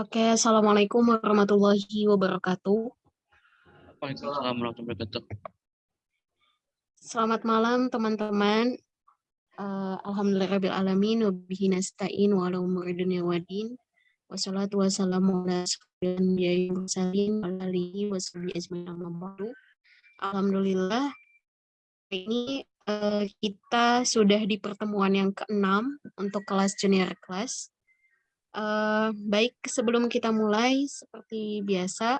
Oke, Assalamualaikum warahmatullahi wabarakatuh. Waalaikumsalam warahmatullahi wabarakatuh. Selamat malam teman-teman. Uh, Alhamdulillahirabbil alamin wa bihi nasta'in wa ala umuri dunya waddin. Wassalatu wassalamu ala asyrofil mursalin wa alihi washabihi ajmain amma ba'du. Alhamdulillah ini uh, kita sudah di pertemuan yang keenam untuk kelas junior class. Uh, baik, sebelum kita mulai, seperti biasa,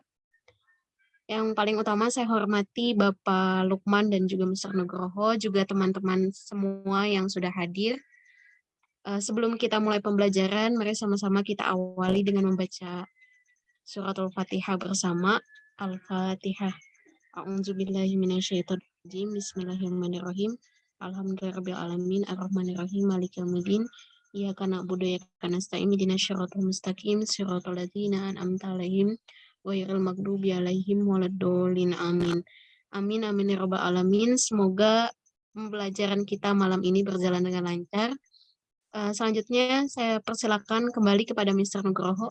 yang paling utama saya hormati Bapak Lukman dan juga Mr. Nugroho, juga teman-teman semua yang sudah hadir. Uh, sebelum kita mulai pembelajaran, mari sama-sama kita awali dengan membaca surat Al-Fatihah bersama. Al-Fatihah. A'udzubillahiminasyaitonirrajim. Bismillahirrahmanirrahim. Alhamdulillahirrahmanirrahim. Ar-Rahmanirrahim. Malik. Iyyaka na'budu wa iyyaka nasta'in ihdinas siratal mustaqim siratal ladzina an'amta 'alaihim ghairil maghdubi 'alaihim waladdallin amin. Amin amin ya rabbal alamin. Semoga pembelajaran kita malam ini berjalan dengan lancar. Uh, selanjutnya saya persilakan kembali kepada Mr. Nugroho.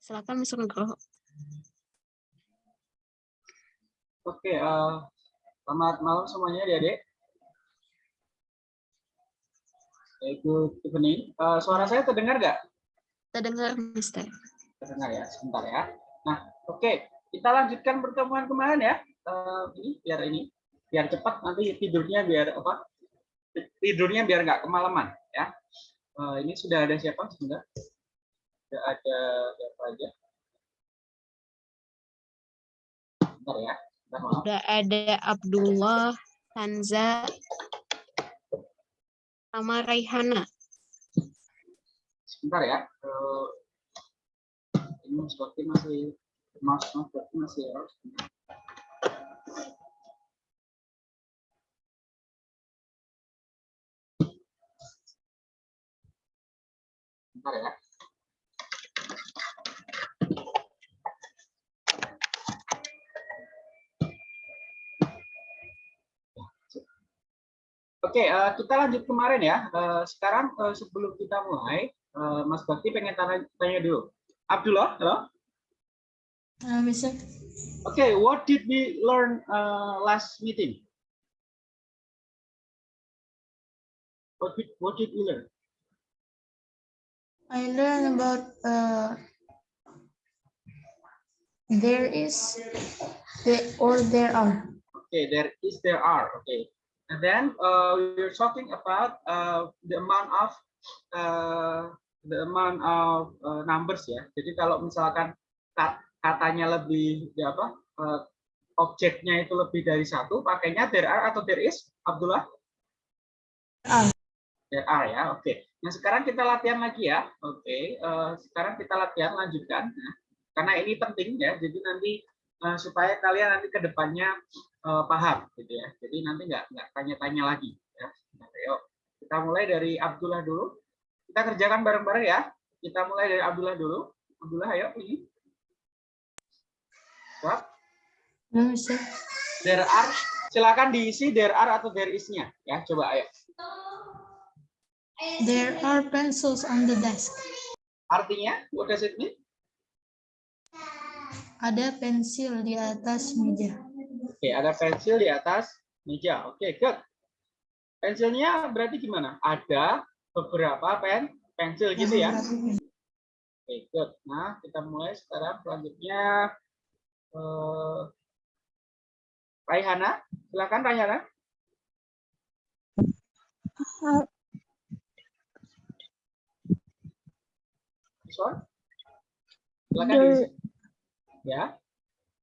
Silakan Mr. Nugroho. Oke, uh, selamat malam semuanya, Adik-adik. Good evening. Uh, suara saya terdengar nggak? Terdengar, Mister. Terdengar ya, sebentar ya. Nah, oke, okay. kita lanjutkan pertemuan kemarin ya. Uh, ini biar ini, biar cepat nanti tidurnya biar apa? Tidurnya biar nggak kemalaman ya. Uh, ini sudah ada siapa sudah? Sudah ada siapa aja? Bentar ya. Sudah ada Abdullah, Hanza, sama Raihana. Sebentar ya. Uh, ini seperti masih mas seperti masih harus. Sebentar ya. Oke, uh, kita lanjut kemarin ya. Uh, sekarang uh, sebelum kita mulai, uh, Mas Bakti pengen tanya, tanya dulu. Abdullah, halo? Uh, bisa. Oke, okay, what did we learn uh, last meeting? What did, what did we learn? I learned about uh, there is, the or there are. Okay, there is, there are. Okay. And then uh, we're talking about uh, the amount of uh, the amount of uh, numbers ya. Jadi kalau misalkan katanya lebih ya apa uh, objeknya itu lebih dari satu, pakainya there are atau there is, Abdullah? Ah. There are ya, oke. Okay. Nah sekarang kita latihan lagi ya, oke. Okay. Uh, sekarang kita latihan lanjutkan, nah, karena ini penting ya. Jadi nanti uh, supaya kalian nanti ke depannya uh, paham gitu ya. Jadi nanti nggak nggak tanya-tanya lagi ya. Nah, yuk kita mulai dari Abdullah dulu. Kita kerjakan bareng-bareng ya. Kita mulai dari Abdullah dulu. Abdullah ayo ini. Siap? There are silakan diisi there are atau there is-nya ya. Coba ayo. There are pencils on the desk. Artinya, what does it mean? Ada pensil di atas meja. Oke, ada pensil di atas meja. Oke, good. Pensilnya berarti gimana? Ada beberapa pen pensil gitu ya. Oke, good. Nah, kita mulai sekarang selanjutnya uh, Raihana, silakan Raihana. Silakan. Ya.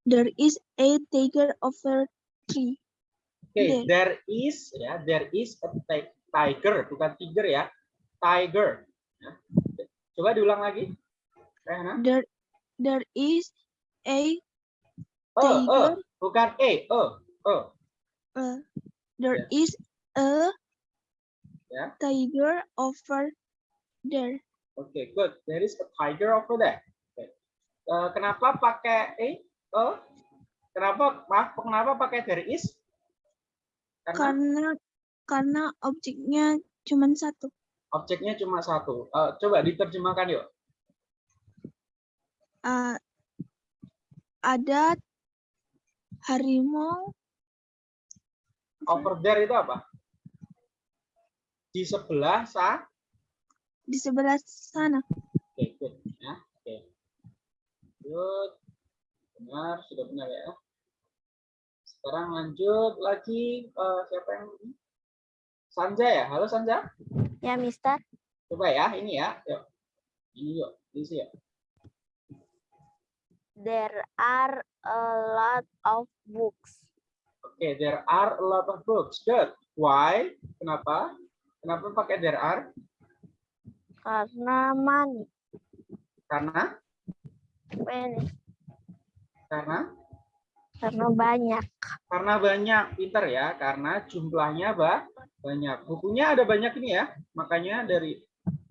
There is a tiger over tree. Oke, okay, there is ya, there is a tiger, bukan tiger ya. Tiger. Ya. Coba diulang lagi. Rehana. There there is a oh, tiger. Oh, bukan a, oh, oh. Uh, there yeah. is a yeah. tiger over there. Oke, okay, good. There is a tiger over there. Uh, kenapa pakai a? Oh, kenapa? Maaf, kenapa pakai there is? Karena karena, karena objeknya cuma satu. Objeknya cuma satu. Uh, coba diterjemahkan yuk. uh, ada harimau Over there itu apa? Di sebelah sa. di sebelah sana. Oke, good. Ya, oke. Good. Benar, sudah benar ya. Sekarang lanjut lagi eh, siapa yang ini? Sanja ya? Halo Sanja. Ya, Mister. Coba ya, ini ya. Yuk. Ini yuk, isi ya. There are a lot of books. Oke, there are a lot of books. Good. Why? Kenapa? Kenapa pakai there are? Karena money. Karena Many. karena Karena banyak. karena banyak. Pinter ya, karena jumlahnya ba banyak. Bukunya ada banyak ini ya. Makanya dari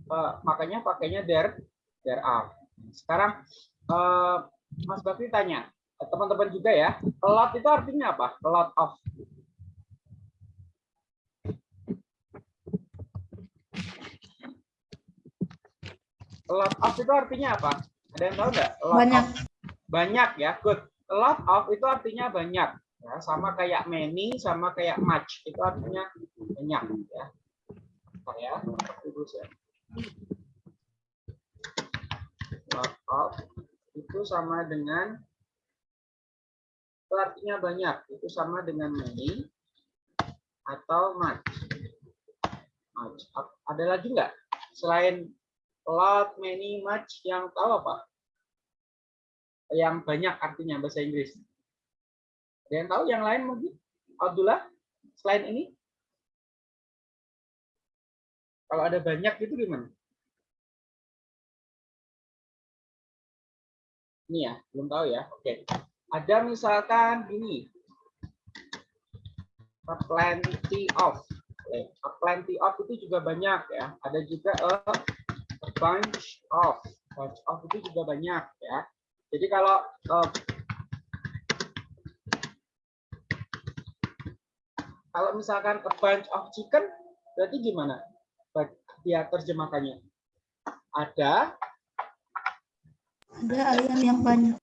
eh, makanya pakainya there there are. Sekarang eh, Mas Bakri tanya, teman-teman juga ya, a lot itu artinya apa? A lot of. A lot of itu artinya apa? Ada yang tahu nggak? Banyak. of. Banyak ya, good. A lot of itu artinya banyak. Ya, sama kayak many, sama kayak much. Itu artinya banyak. Ya. Bentar ya. Lot of itu sama dengan itu artinya banyak. Itu sama dengan many atau much. Much. Ada lagi nggak? Selain lot, many, much yang tahu apa? Yang banyak artinya bahasa Inggris. Ada yang tahu yang lain mungkin? Abdullah, selain ini? Kalau ada banyak itu gimana? Ini ya, belum tahu ya. Oke. Ada misalkan gini. A plenty of. A plenty of itu juga banyak ya. Ada juga a bunch of. Bunch of itu juga banyak ya. Jadi kalau eh, kalau misalkan a bunch of chicken berarti gimana? Dia terjemahkannya. Ada Ada ayam yang banyak.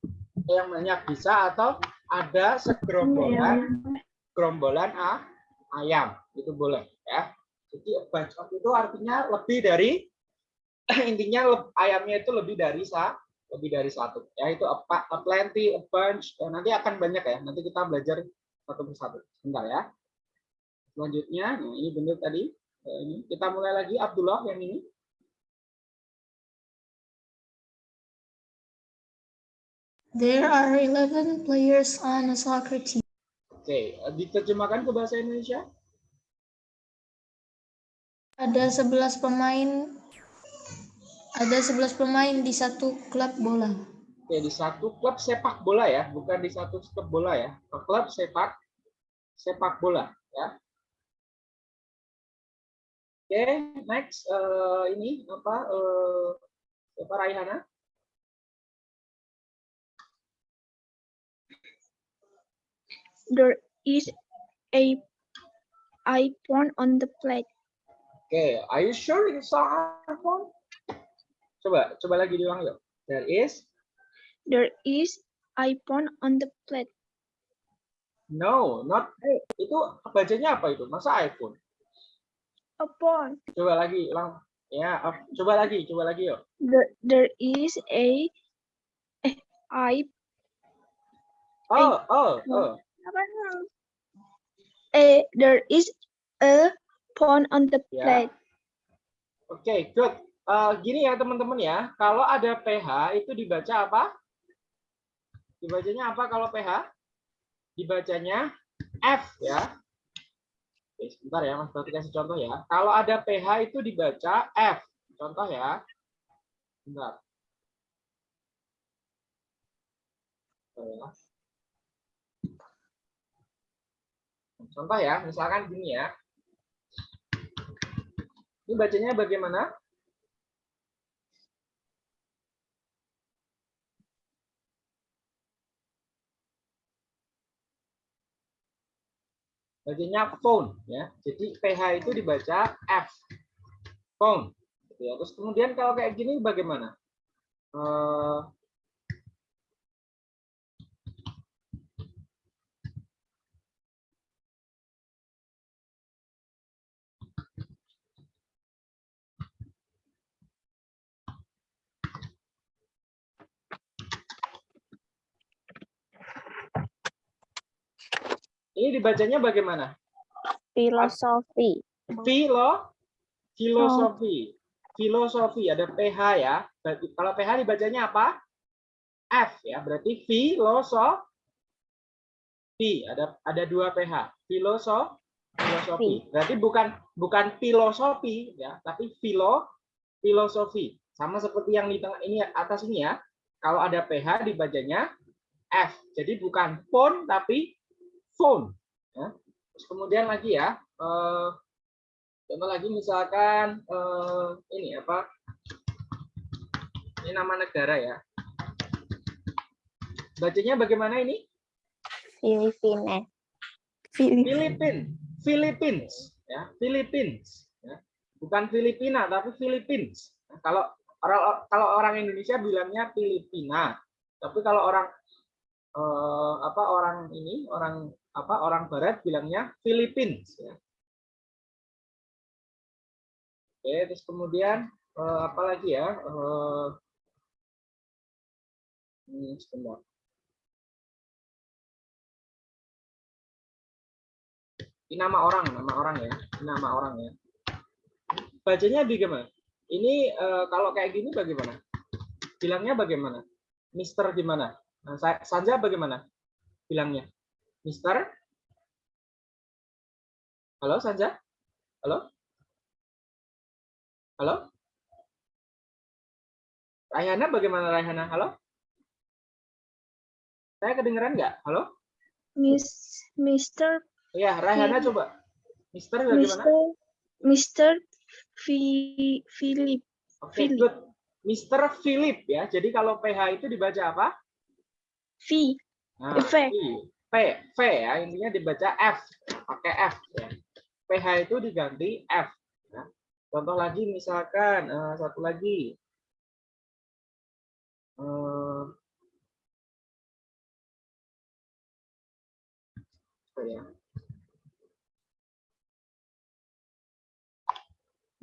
yang banyak bisa atau ada segerombolan gerombolan a, ayam itu boleh ya. Jadi a bunch of itu artinya lebih dari intinya ayamnya itu lebih dari sa lebih dari satu. Ya itu a, a plenty a bunch Ya, nanti akan banyak ya. Nanti kita belajar satu persatu. Sebentar ya. Selanjutnya nah, ini benar tadi Eh, ini. Kita mulai lagi Abdullah yang ini. There are 11 players on a soccer team. oke eh, diterjemahkan ke bahasa Indonesia? Ada 11 pemain ada 11 pemain di satu klub bola. Oke, di satu klub sepak bola ya, bukan di satu klub bola ya. Klub sepak sepak bola ya. Oke, next eh, ini apa eh, siapa Raihana? There is a iPhone on the plate. Oke, are you sure it's iPhone? Coba, coba lagi diulang yuk. There is There is iPhone on the plate. no, not itu bacanya apa itu? Masa iPhone? A phone. Coba lagi, ulang. Ya, coba lagi, coba lagi yuk. There, there is a eh, i Oh, oh, oh. apa? Eh, there is a phone on the Ya. plate. Oke, good. Eh, gini ya teman-teman ya, kalau ada PH itu dibaca apa? Dibacanya apa kalau PH? Dibacanya F ya. Oke, sebentar ya, Mas Batu kasih contoh ya. Kalau ada PH itu dibaca F. Contoh ya. Bentar. Bentar ya. Contoh ya, misalkan gini ya. Ini bacanya bagaimana? Bacanya phone ya. Jadi PH itu dibaca F. Phone. Gitu ya. Terus kemudian kalau kayak gini bagaimana? Eh, Ini dibacanya bagaimana? Philosophy. Filo, filosofi, filosofi ada PH ya. Berarti kalau PH dibacanya apa? F ya. Berarti filosofi. Ada ada dua PH. Filosofi, filosofi. Berarti bukan bukan filosofi ya, tapi filo, filosofi. Sama seperti yang di tengah ini atas ini ya. Kalau ada PH dibacanya F. Jadi bukan phone tapi phone. Ya. Terus kemudian lagi ya, eh, contoh lagi misalkan eh, ini apa? Ini nama negara ya. Bacanya bagaimana ini? Filipina. Filipina. Filipin, Philippines, ya, Philippines, ya. bukan Filipina tapi Philippines. Nah, Kalau orang kalau orang Indonesia bilangnya Filipina, tapi kalau orang eh, apa orang ini orang apa orang Barat bilangnya Philippines. Ya. Oke, terus kemudian eh, apa lagi ya? Eh, ini sebentar. Ini nama orang, nama orang ya, Ini nama orang ya. Bacanya bagaimana? Ini eh, kalau kayak gini bagaimana? Bilangnya bagaimana? Mister gimana? Nah, Sanja bagaimana? Bilangnya, Mister? Halo Sanja? Halo? Halo? Rayhana bagaimana Rayhana? Halo? Saya kedengeran nggak? Halo? Miss Mr. Iya, Rayhana Iya. coba. Mister bagaimana? Mr. Mr. Fi, Philip. Oke, Philip. good. Mr. Philip ya. Jadi kalau PH itu dibaca apa? V. Nah, V. P, V ya. Intinya dibaca F, pakai F ya. PH itu diganti F. ya. Contoh lagi misalkan eh, satu lagi. Apa ya?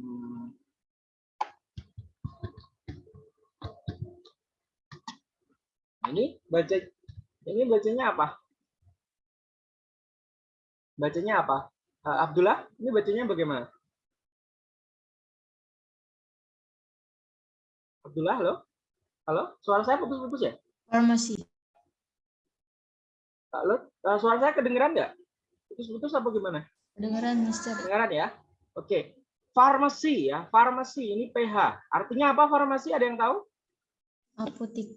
Hmm. Ini baca ini bacanya apa? Bacanya apa? Eh, Abdullah, ini bacanya bagaimana? Abdullah, halo? Halo? Suara saya putus-putus ya? Farmasi. Halo? Eh, Suara saya kedengeran nggak? Putus-putus apa gimana? Kedengeran, Mister. Kedengeran ya? Oke. Farmasi ya, farmasi ini PH. Artinya apa farmasi? Ada yang tahu? Apotik.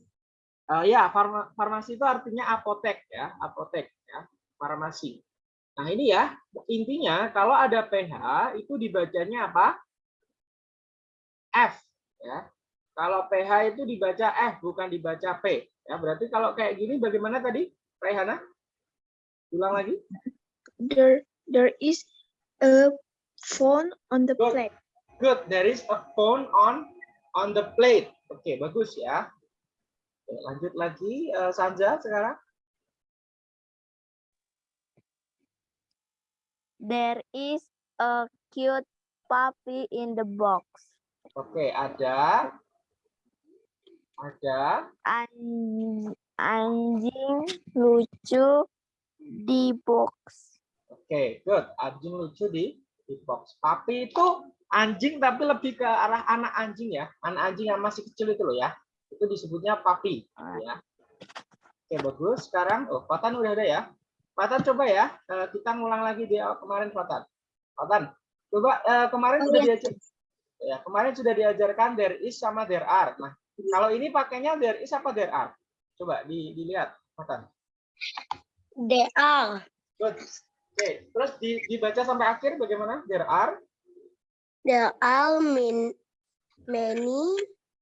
Eh, ya, farma- farmasi itu artinya apotek ya, apotek ya, farmasi. Nah, ini ya, intinya kalau ada PH itu dibacanya apa? F ya. Kalau PH itu dibaca F bukan dibaca P. Ya, berarti kalau kayak gini bagaimana tadi? Rehana? Ulang lagi. There, there is a phone on the Good. plate. Good, there is a phone on on the plate. Oke, bagus ya. Oke, lanjut lagi eh, Sanja sekarang. There is a cute puppy in the box. Oke, ada ada An- anjing lucu di box. Oke, good. Anjing lucu di di box. Papi itu anjing tapi lebih ke arah anak anjing ya. Anak anjing yang masih kecil itu loh ya. Itu disebutnya papi ya. Oke, bagus. Sekarang oh, Fatan udah ada ya. Fatan coba ya. eh, kita ngulang lagi di awal kemarin Fatan. Fatan, coba eh, kemarin Oh, sudah iya. diajar ya, kemarin sudah diajarkan there is sama there are. Nah, kalau ini pakainya there is apa there are? Coba di, dilihat, Fatan. There are. Good. Oke, terus di- dibaca sampai akhir bagaimana? There are There are min, many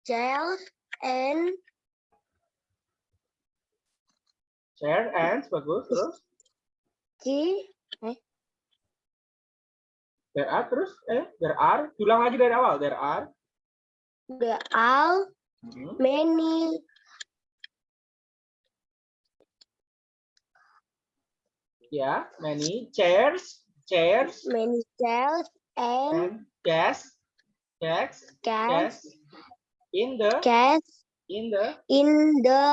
chairs and chair and bagus terus key. there are terus eh? There are. Ulang lagi dari awal. There are. There are Mhm. many ya many chairs chairs. many chairs and and desks desks desks in the cats in the in the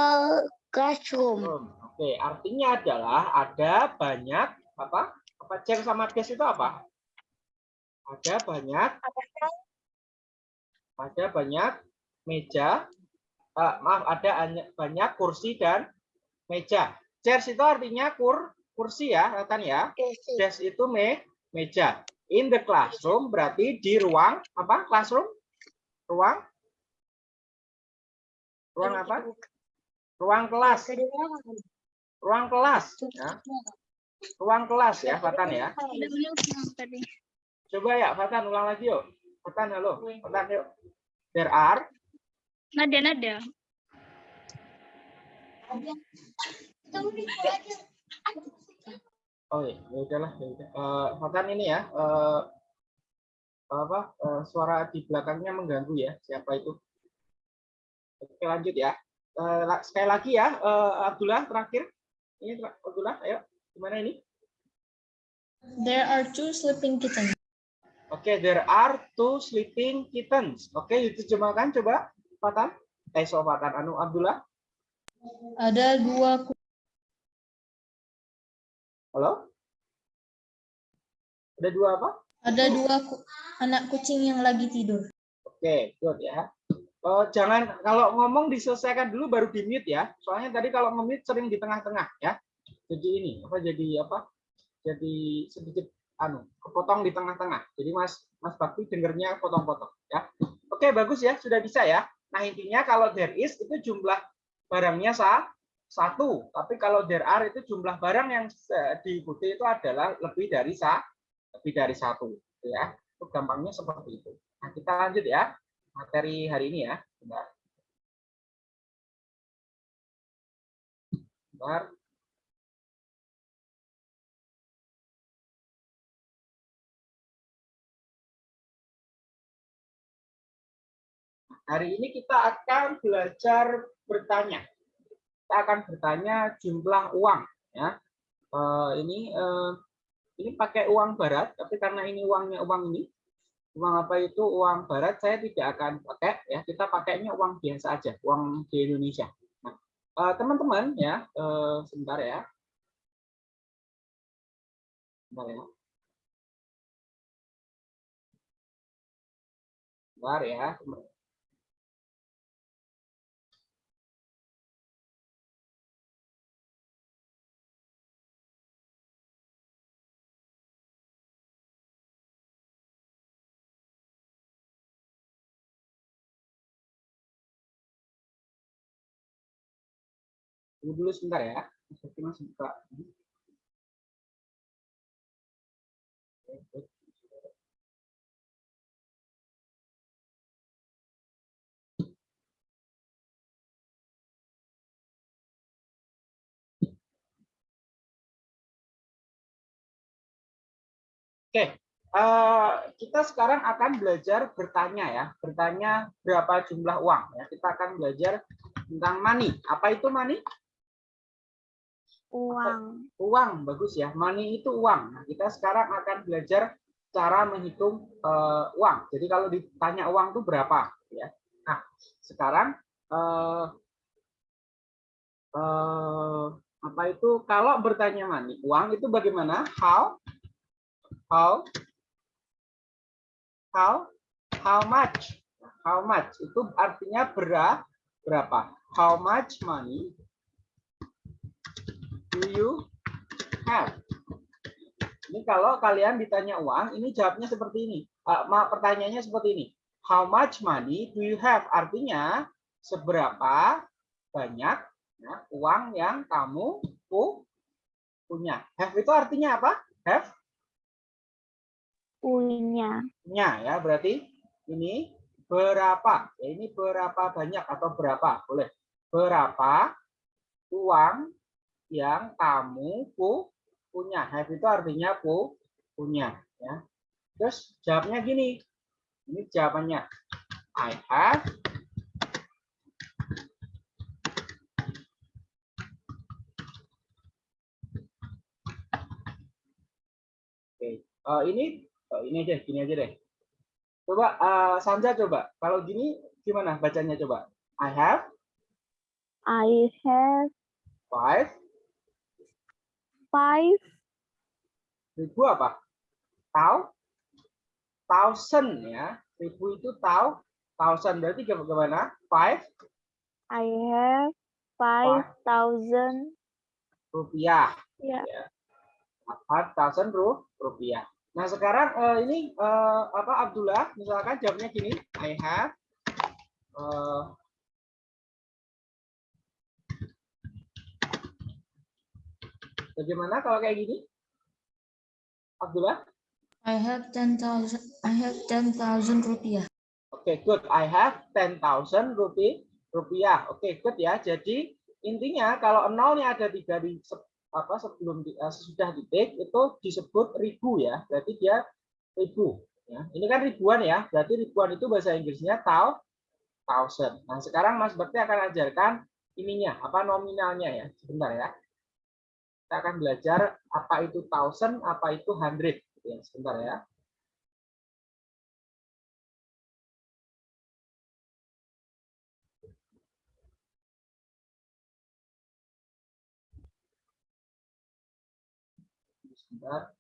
classroom. Oke, artinya adalah ada banyak apa? Apa chair sama desk itu apa? Ada banyak ada banyak meja, eh, maaf ada anya- banyak kursi dan meja. Chairs itu artinya kur kursi ya, kan ya. Desk itu me meja. In the classroom berarti di ruang apa? Classroom? Ruang? Ruang apa? Ruang kelas. Ruang kelas. Ya. Ruang kelas ya, Fatan ya. Coba ya, Fatan ulang lagi yuk. Fatan halo. Fatan yuk. There are Nada, nada. Oh iya, ya udahlah. Ya udah. Eh, Fatan ini ya, eh, apa eh, suara di belakangnya mengganggu ya. Siapa itu? Oke lanjut ya. Sekali lagi ya, eh, Abdullah terakhir. Ini Abdullah, ayo. Gimana ini? There are two sleeping kittens. Oke, there are two sleeping kittens. Oke, diterjemahkan coba, Fatan. Eh, so Fatan, Anu Abdullah. Ada dua Halo? Ada dua apa? ada dua ku- anak kucing yang lagi tidur. Oke, good ya. Eh, jangan kalau ngomong diselesaikan dulu baru di mute ya. Soalnya tadi kalau nge-mute sering di tengah-tengah ya. Jadi ini apa jadi apa? Jadi sedikit anu kepotong di tengah-tengah. Jadi Mas Mas Bakti dengernya potong-potong ya. Oke, bagus ya, sudah bisa ya. Nah, intinya kalau there is itu jumlah barangnya sa satu, tapi kalau there are itu jumlah barang yang diikuti itu adalah lebih dari sa lebih dari satu ya. Itu gampangnya seperti itu. Nah, kita lanjut ya materi hari ini ya. Hari ini kita akan belajar bertanya. Kita akan bertanya jumlah uang ya. Eh, ini eh, ini pakai uang barat, tapi karena ini uangnya uang ini, uang apa itu? Uang barat saya tidak akan pakai ya. Kita pakainya uang biasa aja uang di Indonesia. Nah eh, teman-teman ya eh, sebentar ya. Sebentar ya. Sebentar ya tunggu dulu sebentar ya Seperti masih buka Oke, eh, kita sekarang akan belajar bertanya ya, bertanya berapa jumlah uang ya. Kita akan belajar tentang money. Apa itu money? Uang. Uang, bagus ya. Money itu uang. Nah, kita sekarang akan belajar cara menghitung eh, uang. Jadi kalau ditanya uang itu berapa ya. Nah, sekarang eh, eh, apa itu kalau bertanya money, uang itu bagaimana? How how how how much how much itu artinya bera, berapa how much money do you have ini kalau kalian ditanya uang ini jawabnya seperti ini. Ma- pertanyaannya seperti ini. How much money do you have? Artinya seberapa banyak ya, uang yang kamu pu- punya. Have itu artinya apa? Have? Punya. nya ya. Berarti ini berapa? Ya ini berapa banyak atau berapa? Boleh. Berapa uang yang kamu pu punya have itu artinya pu punya ya terus jawabnya gini ini jawabannya I have Oke, Eh, ini Oh, ini aja, gini aja deh. Coba eh, Sanja coba. Kalau gini gimana bacanya coba? I have I have five five Ribu apa? Tau? Thousand ya. Ribu itu tau. Thousand berarti bagaimana? Five I have five thousand. rupiah. Ya. Five thousand ru- rupiah. Nah sekarang eh, ini eh, apa Abdullah? Misalkan jawabnya gini. I have eh, Bagaimana kalau kayak gini? Abdullah? I have 10,000 I have 10,000 rupiah. Oke, good. I have 10,000 rupiah. Rupiah. Oke, good ya. Jadi intinya kalau nolnya ada di se- apa sebelum di- eh, sesudah titik itu disebut ribu ya. Berarti dia ribu. Ya. Ini kan ribuan ya. Berarti ribuan itu bahasa Inggrisnya tau thousand. Nah sekarang Mas Bekti akan ajarkan ininya apa nominalnya ya. Sebentar ya. Kita akan belajar apa itu thousand, apa itu hundred. Gitu ya. Sebentar ya. Sebentar.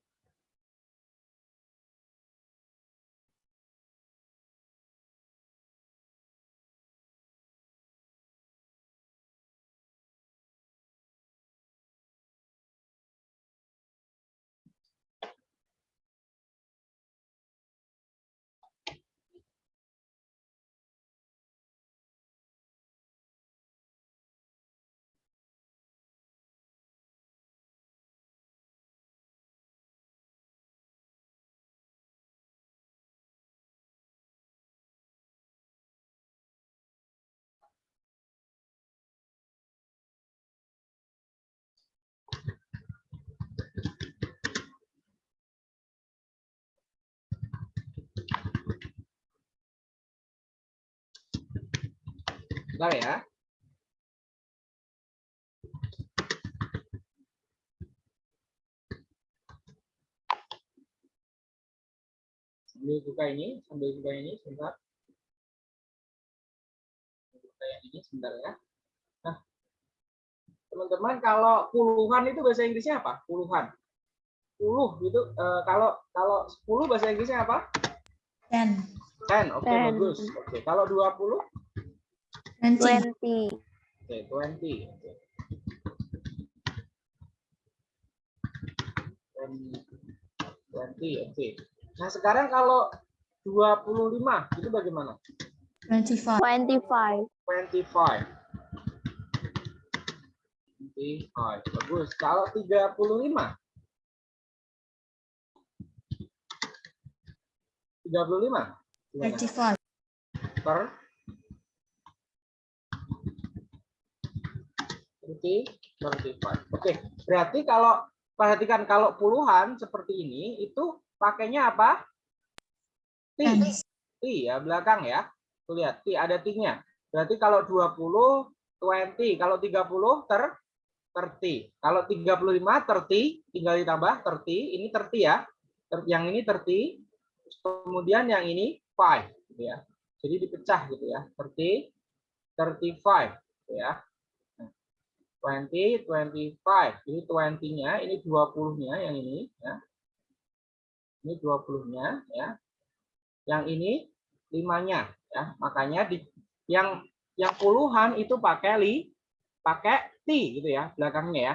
Sebentar ya. Sambil buka ini, sambil buka ini, sebentar. Buka yang ini sebentar ya. Nah, teman-teman kalau puluhan itu bahasa Inggrisnya apa? Puluhan. Puluh gitu. eh, kalau kalau 10 bahasa Inggrisnya apa? 10, 10. Oke, Ten. bagus. Oke, kalau 20 20, Twenty. Oke, 20. Oke. 20, oke. Nah, sekarang kalau 25 itu bagaimana? 25, Twenty-five. 25. 25. Bagus. Kalau 35? 35? Gimana? 35, per 30, 35. Oke, berarti kalau perhatikan kalau puluhan seperti ini itu pakainya apa? T. 10, T ya belakang ya. Tuh lihat T ada T-nya. Berarti kalau 20 20, kalau 30 ter 30. Kalau 35 30 tinggal ditambah 30, ini 30 ya. Yang ini 30, kemudian yang ini 5 gitu ya. Jadi dipecah gitu ya. 30 35 gitu ya. Nah, 20 25. Ini 20-nya, ini 20-nya yang ini ya. Ini 20-nya ya. Yang ini 5-nya ya. Makanya di yang yang puluhan itu pakai li pakai T gitu ya belakangnya ya.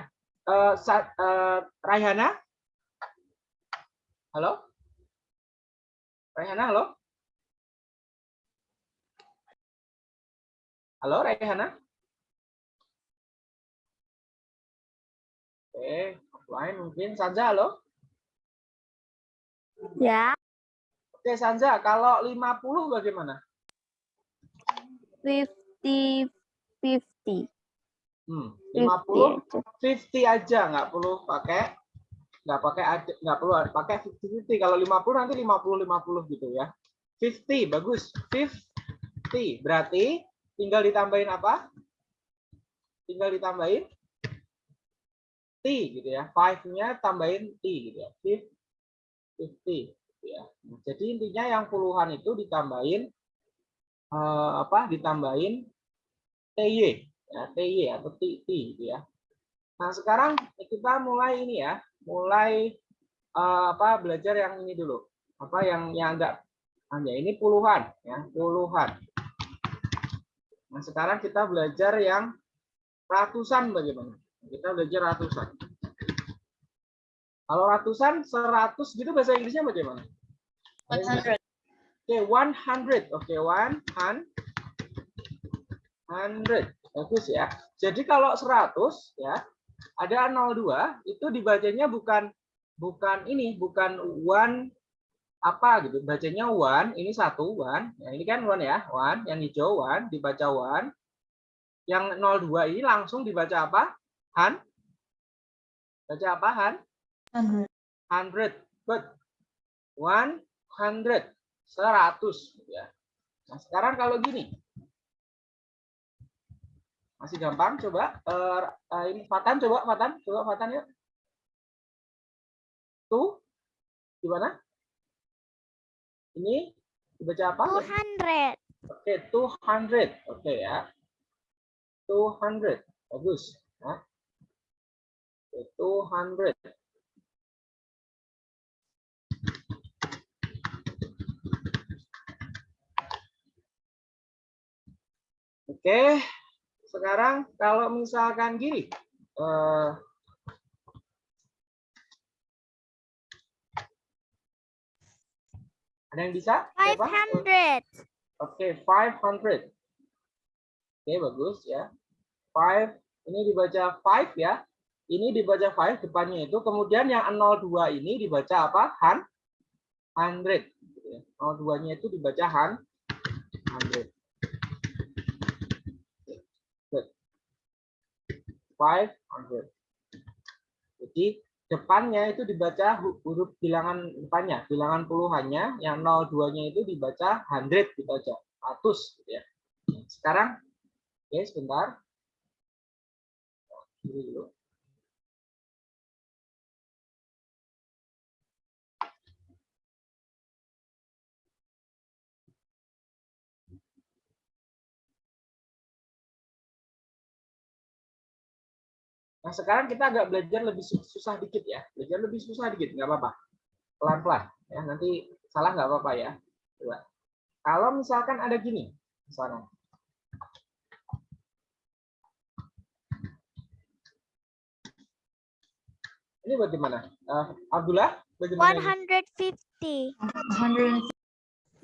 Eh Sa- eh, Raihana? Halo? Raihana, halo? Halo, Raihana? Oke, offline mungkin. Sanja, halo? Ya. Oke, Sanja, kalau 50 bagaimana? Fifty. Fifty. Hmm, Fifty 50 aja. 50 aja, nggak perlu pakai nggak pakai nggak perlu pakai 50 50 kalau 50 nanti 50 50 gitu ya 50 bagus 50 berarti tinggal ditambahin apa tinggal ditambahin t gitu ya 5 nya tambahin t gitu ya 50 gitu ya Nah, jadi intinya yang puluhan itu ditambahin eh, apa ditambahin ty ya ty atau t, T gitu ya Nah, sekarang kita mulai ini ya, mulai eh, apa belajar yang ini dulu. Apa yang yang agak hanya ini puluhan ya, puluhan. Nah, sekarang kita belajar yang ratusan bagaimana? Kita belajar ratusan. Kalau ratusan, seratus gitu bahasa Inggrisnya bagaimana? 100. Oke, 100. Oke, 100. 100. Bagus ya. Jadi kalau 100 ya, ada 02 itu dibacanya bukan bukan ini, bukan one apa gitu. Bacanya one, ini satu one. Ya, ini kan one ya, one. Yang hijau one dibaca one. Yang 02 ini langsung dibaca apa? Han. Baca apa Han? 100. 100. Good. 100. 100 ya. Nah, sekarang kalau gini. Masih gampang coba eh, eh, ini Fatan coba Fatan, coba Fatan ya. Tuh. Gimana? Ini dibaca apa? 200. Oke, 200. Oke ya. 200. Bagus. Ya. Oke, 200. Oke, sekarang kalau misalkan gini, eh, ada yang bisa? Coba. 500. Oke, 500. Oke, bagus ya. 5, ini dibaca 5 ya. Ini dibaca 5 depannya itu. Kemudian yang 02 ini dibaca apa? Han? 100. 02-nya itu dibaca han 100. Good. 500. Jadi depannya itu dibaca hu- huruf bilangan depannya, bilangan puluhannya, yang 02-nya itu dibaca 100 dibaca 100 gitu ya. Sekarang oke sebentar. Ini dulu. Nah, sekarang kita agak belajar lebih su- susah dikit ya. Belajar lebih susah dikit, nggak apa-apa. Pelan-pelan. Ya, nanti salah nggak apa-apa ya. Coba. Kalau misalkan ada gini, misalkan. Ini bagaimana? Eh, Abdullah, bagaimana? ini? 150.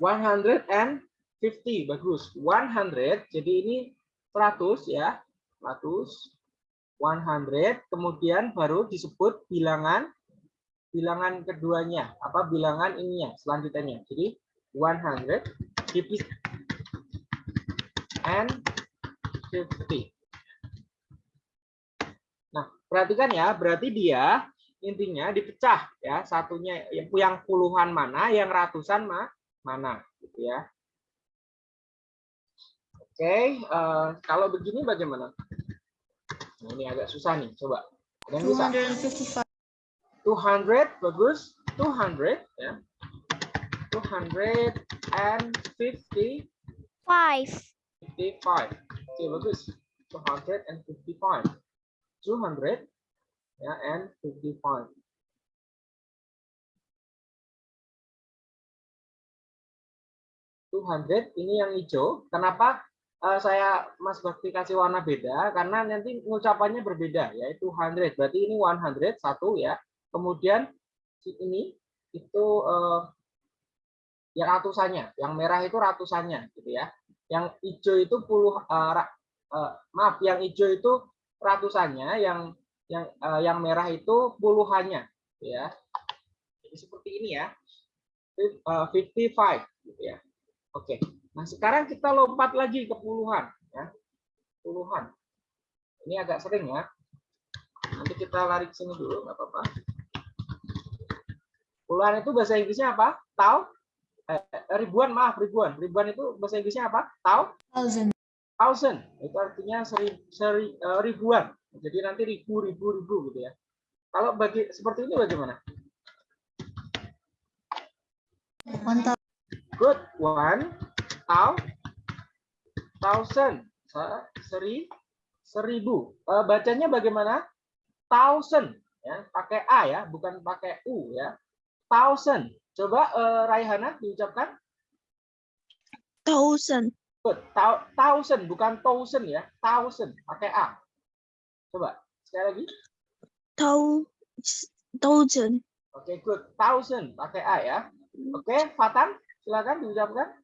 100. 150 bagus 100 jadi ini 100 ya 100 100 kemudian baru disebut bilangan bilangan keduanya apa bilangan ininya selanjutnya jadi 100 50 and 50 nah perhatikan ya berarti dia intinya dipecah ya satunya yang puluhan mana yang ratusan ma mana gitu ya. Oke, eh, kalau begini bagaimana? Nah, ini agak susah nih, coba. Ada yang bisa? 255. 200 bagus, 200 ya. 250 5. 55. Oke, bagus. 255. 200 ya and 55. 200 ini yang hijau. Kenapa saya Mas Bakti kasih warna beda? Karena nanti ngucapannya berbeda, yaitu 100. Berarti ini 100 satu ya. Kemudian ini itu eh, yang ratusannya, yang merah itu ratusannya, gitu ya. Yang hijau itu puluh, eh, eh, maaf, yang hijau itu ratusannya, yang yang eh, yang merah itu puluhannya, gitu ya. Jadi seperti ini ya. Fif- eh, 55 gitu ya. Oke, nah sekarang kita lompat lagi ke puluhan, ya. Puluhan. Ini agak sering ya. Nanti kita lari ke sini dulu, nggak apa-apa. Puluhan itu bahasa Inggrisnya apa? Tau? Eh, ribuan, maaf, ribuan. Ribuan itu bahasa Inggrisnya apa? Tau? 1000. Thousand. Itu artinya seri, seri, eh, ribuan. Jadi nanti ribu, ribu, ribu gitu ya. Kalau bagi seperti ini bagaimana? 1000. Good. One. Tau. Thousand. Se- Seri. Seribu. Eh, bacanya bagaimana? Thousand. ya, pakai A ya, bukan pakai U ya. Thousand. Coba eh, Raihana diucapkan. Thousand. Good. Thou- Thousand, bukan thousand ya. Thousand, pakai A. Coba, sekali lagi. Thou thousand. Oke, good. Thousand, pakai A ya. Oke, Fatan, silakan diucapkan.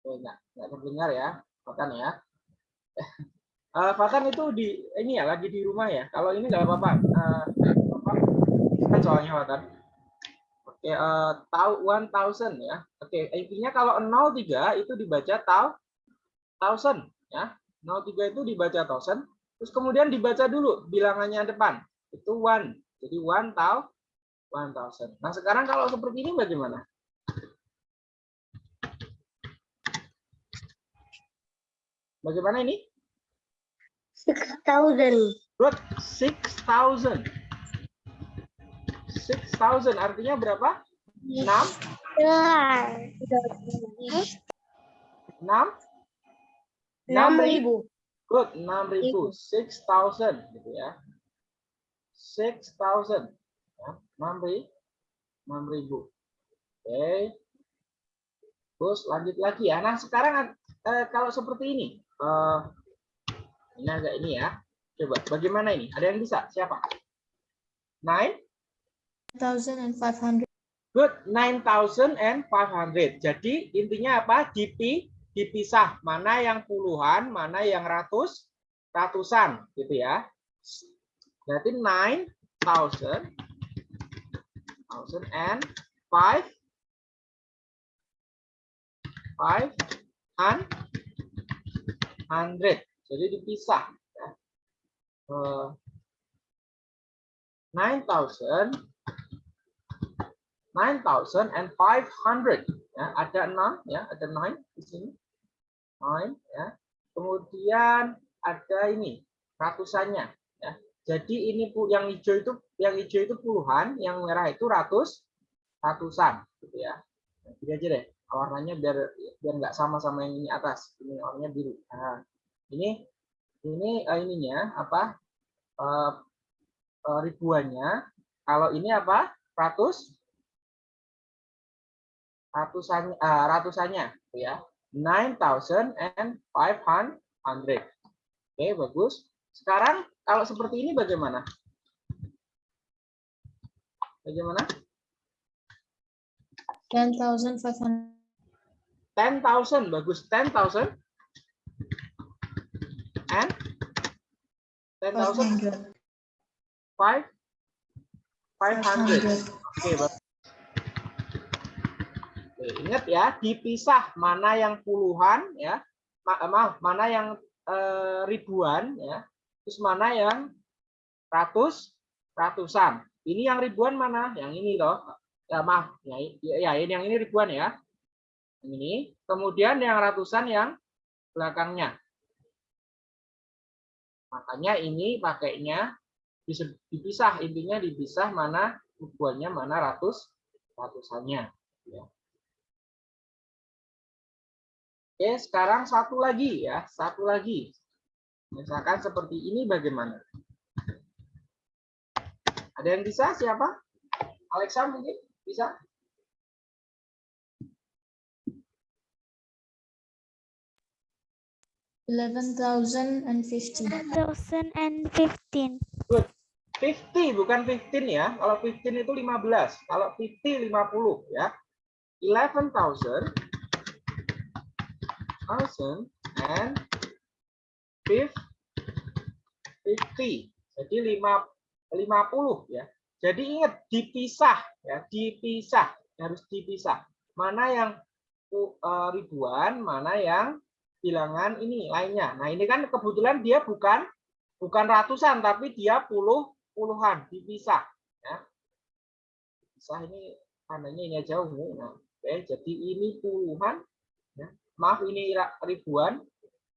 Oh, enggak terdengar ya, Fatan ya. Eh, Fatan itu di ini ya lagi di rumah ya. Kalau ini nggak apa-apa. Apa? Kan soalnya Fatan. Oke, eh, tahu one thousand ya. Oke, intinya kalau 03 itu dibaca tau thousand ya. 03 itu dibaca thousand. Terus kemudian dibaca dulu bilangannya depan. Itu one. Jadi one tau one thousand. Nah sekarang kalau seperti ini bagaimana? Bagaimana ini? Six thousand. Good, 6,000. 6,000 artinya berapa? 6? 6? Enam ribu. Good, 6.000. 6,000 gitu ya. 6,000. Ya, 6.000. 6.000. Oke. Terus lanjut lagi ya. Nah, sekarang eh, kalau seperti ini. eh, ini agak ini ya. Coba, bagaimana ini? Ada yang bisa? Siapa? 9? 1,500. Good, 9,500. Jadi intinya apa? Dipi, dipisah. Mana yang puluhan, mana yang ratus, ratusan. Gitu ya. Berarti 9,000 thousand and five five and hundred. Jadi dipisah. ya. Eh, 9,000 9,500 ya ada 6 ya ada 9 di sini 9 ya kemudian ada ini ratusannya ya jadi ini yang hijau itu yang hijau itu puluhan yang merah itu ratus ratusan gitu ya. Nah, gini aja deh warnanya biar biar nggak sama sama yang ini atas. Ini warnanya biru. Nah ini ini eh, ininya apa? Eh, eh, ribuannya. Kalau ini apa? Ratus? Ratusan ah, ratusannya gitu ya. 9500 oke bagus. Sekarang kalau seperti ini bagaimana bagaimana 10,500. 10,000 bagus 10,000 and 10,000 500. 5 500 500. Oke. Oke, ingat ya, dipisah mana yang puluhan ya, eh, maaf, mana yang eh, ribuan ya, terus mana yang ratus, ratusan. Ini yang ribuan mana? Yang ini loh. Ya maaf, ya, ya ini yang ini ribuan ya. Ini. Kemudian yang ratusan yang belakangnya. Makanya ini pakainya bisa dipisah intinya dipisah mana ribuannya mana ratus ratusannya ya. Oke sekarang satu lagi ya satu lagi misalkan seperti ini bagaimana ada yang bisa? Siapa? Alexa mungkin? Bisa? Eleven thousand and fifty. 2015. 50 bukan 15 ya. Kalau 15 itu 15 kalau 50 50 ya. 11,000 thousand and fif- 50 jadi 5 50 ya. Jadi ingat dipisah ya dipisah harus dipisah. Mana yang eh, ribuan mana yang bilangan ini lainnya. Nah ini kan kebetulan dia bukan bukan ratusan tapi dia puluh puluhan dipisah ya. Pisah ini tandanya ini aja ungu nah, oke jadi ini puluhan ya. maaf ini ribuan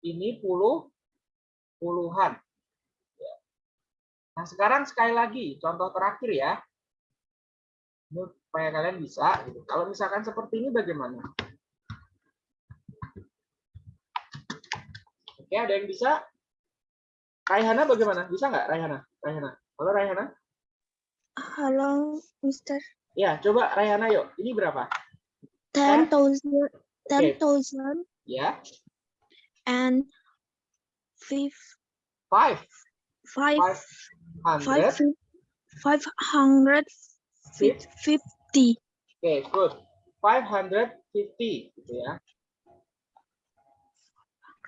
ini puluh puluhan. Nah sekarang sekali lagi contoh terakhir ya ini supaya kalian bisa gitu. kalau misalkan seperti ini bagaimana Oke, ada yang bisa? Raihana bagaimana? Bisa nggak Raihana? Raihana. Halo Raihana? Hello, Mister. Ya, coba Raihana yuk. Ini berapa? Ten thousand, ten Okay. thousand Ya, and five, five. five, Five five, hundred. five hundred fif- fifty. Oke, good. 550 gitu ya.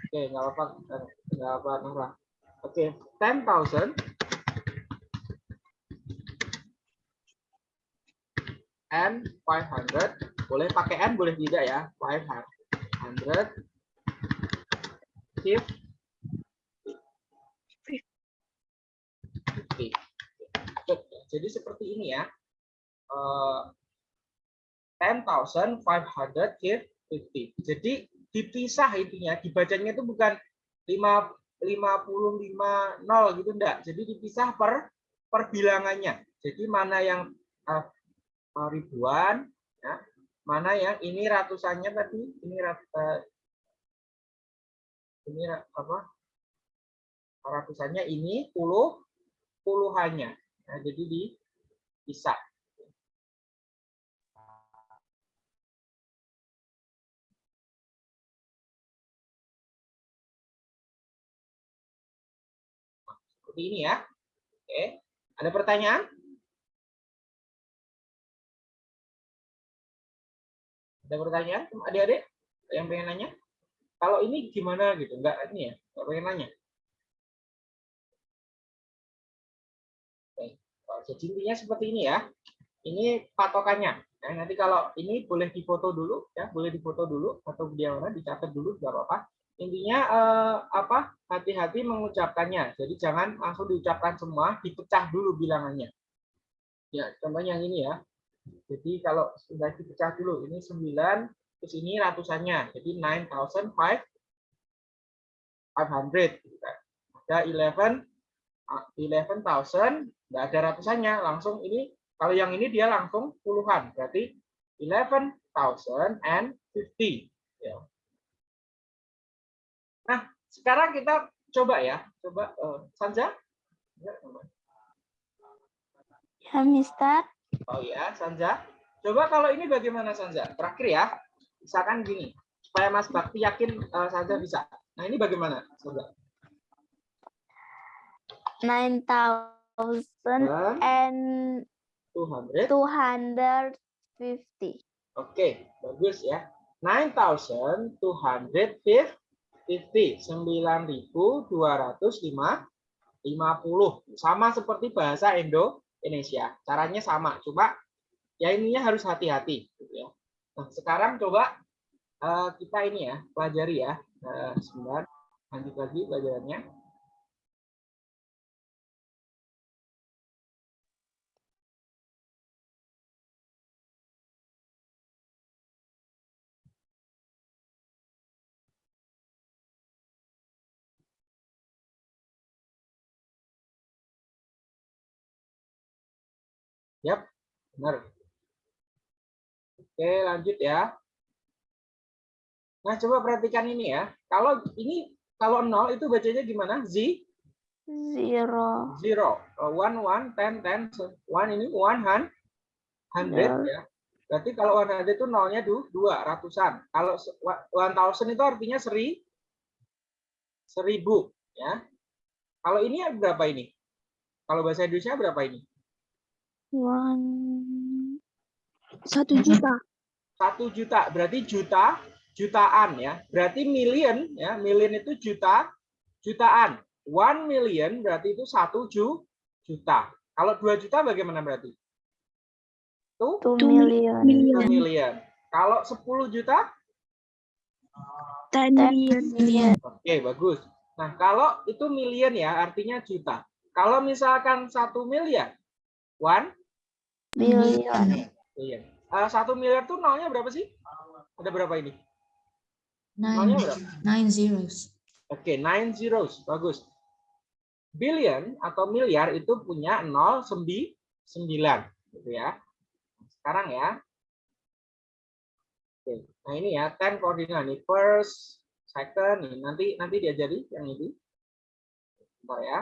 Oke, nggak apa-apa, nggak apa Nora. Oke, 10,000 and 500 boleh pakai n boleh tidak ya 500 50 50. Good. jadi seperti ini ya Eh, 10,550. Jadi dipisah intinya, dibacanya itu bukan 5 55 nol gitu enggak. Jadi dipisah per per bilangannya. Jadi mana yang eh, ribuan ya, mana yang ini ratusannya tadi, ini rat- eh, ini apa? Ratusannya ini puluh puluhannya. Nah, jadi dipisah. seperti ini ya. Oke, ada pertanyaan? Ada pertanyaan, adik-adik? Yang pengen nanya? Kalau ini gimana gitu? Enggak ini ya, enggak pengen nanya. Jadi intinya seperti ini ya. Ini patokannya. Nah, nanti kalau ini boleh difoto dulu ya, boleh difoto dulu atau dia mana dicatat dulu nggak apa-apa. Intinya eh, apa? Hati-hati mengucapkannya. Jadi jangan langsung diucapkan semua, dipecah dulu bilangannya. Ya, contohnya yang ini ya. Jadi kalau sudah dipecah dulu, ini 9, terus ini ratusannya. Jadi 9,500. gitu kan. Ada 11, ah, 11,000, nggak ada ratusannya. Langsung ini, kalau yang ini dia langsung puluhan. Berarti 11,050. Ya. Nah, sekarang kita coba ya. Coba, eh, Sanja. Ya. Ya, Mister. Oh ya, Sanja. Coba kalau ini bagaimana Sanja? Terakhir ya. Misalkan gini, supaya Mas Bakti yakin eh, Sanja bisa. Nah ini bagaimana Sanja? 9,000 Dan and 200. 250. Oke, bagus ya. 9,250. 9.250. Sama seperti bahasa Indonesia. Caranya sama, cuma ya ininya harus hati-hati. gitu ya. Nah, sekarang coba eh, kita ini ya, pelajari ya. Eh, sebentar, lanjut lagi pelajarannya. Yap, benar. Oke, lanjut ya. Nah, coba perhatikan ini ya. Kalau ini kalau nol itu bacanya gimana? Z Zero. zero. Uh, One, one, ten, ten. One ini one hun- hundred ya. Berarti kalau one hundred itu nolnya du- dua ratusan. Kalau one thousand itu artinya seri seribu ya. Kalau ini berapa ini? Kalau bahasa Indonesia berapa ini? One. Satu juta. satu juta berarti juta jutaan ya berarti million ya million itu juta jutaan one million berarti itu satu ju, juta kalau dua juta bagaimana berarti Two Two million. two Million. million kalau 10 juta Ten million. oke bagus nah kalau itu million ya artinya juta kalau misalkan satu miliar one Billion. million Eh, satu miliar tuh nolnya berapa sih ada berapa ini nolnya Nine, berapa nine zeros. Oke, nine zeros. Bagus. Billion atau miliar itu punya 0, 9, gitu ya. Sekarang ya. Oke, nah ini ya, 10 koordinat nih. First, second, nih, nanti nanti diajari yang ini. Bentar ya.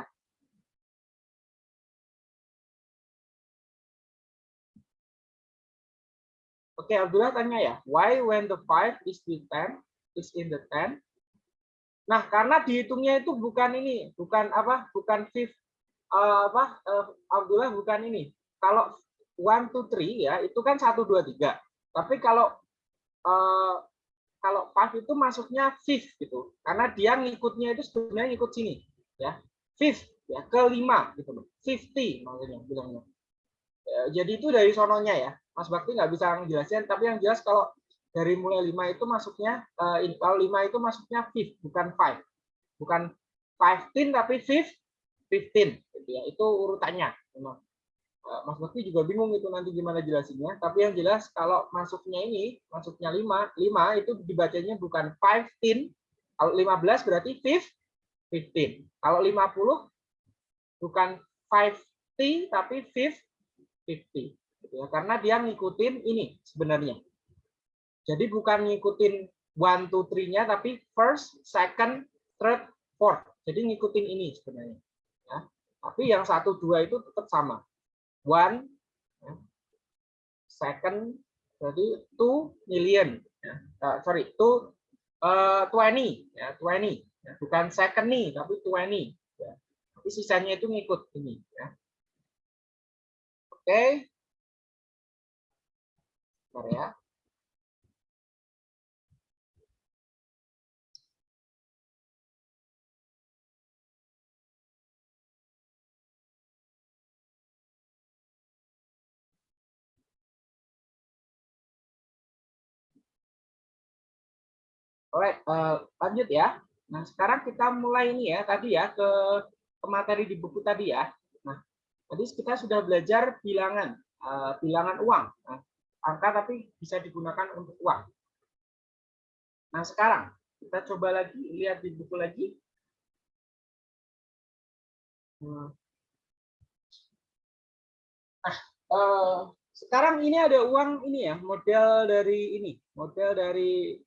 Oke, Abdullah tanya ya, why when the five is the ten is in the ten? Nah, karena dihitungnya itu bukan ini, bukan apa, bukan fifth, eh, apa, eh, Abdullah bukan ini. Kalau one two three ya, itu kan satu dua tiga. Tapi kalau eh, kalau five itu masuknya fifth gitu, karena dia ngikutnya itu sebenarnya ngikut sini, ya, fifth, ya, kelima gitu loh, fifty maksudnya bilangnya. Ya, jadi itu dari sononya ya. Mas Bakti nggak bisa ngejelasin, tapi yang jelas kalau dari mulai 5 itu masuknya, eh, kalau 5 itu masuknya fifth, bukan five. Bukan 15 tapi fifth, 15. Gitu ya. Itu urutannya. Eh, Mas Bakti juga bingung itu nanti gimana jelasinnya. Tapi yang jelas kalau masuknya ini, masuknya 5, 5 itu dibacanya bukan 15. Kalau 15 berarti fifth, 15. Kalau 50 bukan 50 tapi fifth, 50 gitu ya karena dia ngikutin ini sebenarnya jadi bukan ngikutin one two three nya tapi first second third fourth jadi ngikutin ini sebenarnya ya tapi yang satu dua itu tetap sama one ya. second jadi two million ya. Uh, sorry two uh, twenty ya twenty ya. bukan second nih tapi twenty ya. tapi sisanya itu ngikut ini ya Oke. Bentar ya. Alright, uh, lanjut ya. Nah, sekarang kita mulai ini ya, tadi ya, ke, ke materi di buku tadi ya. Tadi kita sudah belajar bilangan, uh, bilangan uang. Nah, angka tapi bisa digunakan untuk uang. Nah, sekarang kita coba lagi lihat di buku lagi. Nah, uh, sekarang ini ada uang ini ya, model dari ini, model dari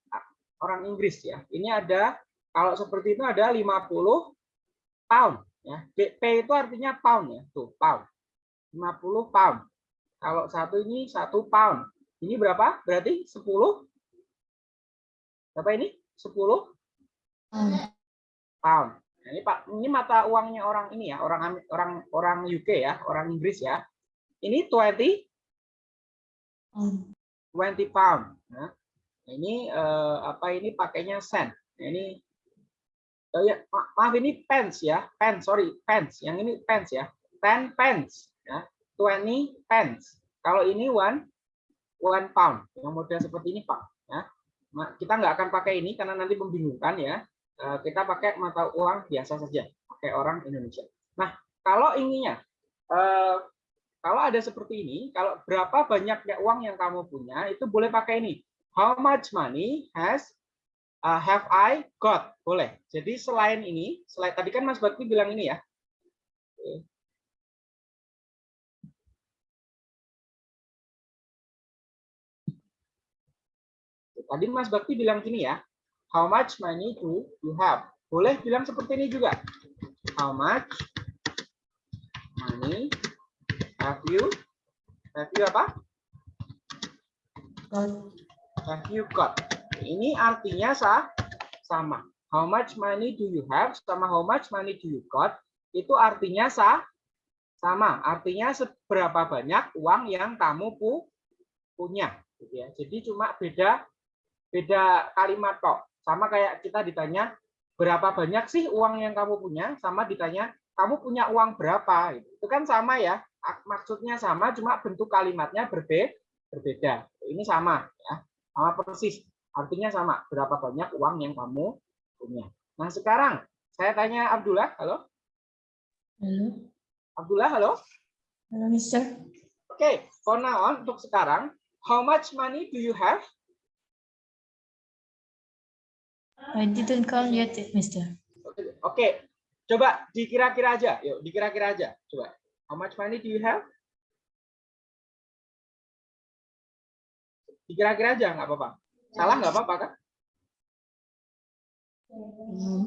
orang Inggris ya. Ini ada kalau seperti itu ada 50 pound ya. P itu artinya pound ya, tuh pound. 50 pound. Kalau satu ini satu pound. Ini berapa? Berarti 10 Berapa ini? 10 pound. Nah, ini Pak, ini mata uangnya orang ini ya, orang orang orang UK ya, orang Inggris ya. Ini 20 20 pound. Nah, ini eh, apa ini pakainya sen. Nah, ini oh ya, ma maaf ini pence ya, pence sorry pence. Yang ini pence ya, 10 pence ya, 20 pence. Kalau ini one one pound yang model seperti ini pak. Ya. Kita nggak akan pakai ini karena nanti membingungkan ya. Eh, kita pakai mata uang biasa saja, pakai orang Indonesia. Nah kalau ininya eh, kalau ada seperti ini, kalau berapa banyaknya uang yang kamu punya, itu boleh pakai ini how much money has uh, have I got? Boleh. Jadi selain ini, selain tadi kan Mas Bakti bilang ini ya. Tadi Mas Bakti bilang gini ya. How much money do you have? Boleh bilang seperti ini juga. How much money have you? Have you apa? have you got? Ini artinya sah, sama. How much money do you have sama how much money do you got itu artinya sah, sama. Artinya seberapa banyak uang yang kamu pu punya. Gitu ya. Jadi cuma beda beda kalimat kok. Sama kayak kita ditanya berapa banyak sih uang yang kamu punya, sama ditanya kamu punya uang berapa. Gitu. Itu kan sama ya. Maksudnya sama, cuma bentuk kalimatnya berbeda. Berbeda. Ini sama ya sama persis. Artinya sama, berapa banyak uang yang kamu punya. Nah, sekarang saya tanya Abdullah, halo? Halo. Abdullah, halo? Halo, Mister. Oke, okay, for now on, untuk sekarang, how much money do you have? I didn't count yet, Mister. Oke, okay. coba dikira-kira aja. Yuk, dikira-kira aja. Coba. How much money do you have? Dikira-kira aja, nggak apa-apa. Salah nggak apa-apa kan? Hmm,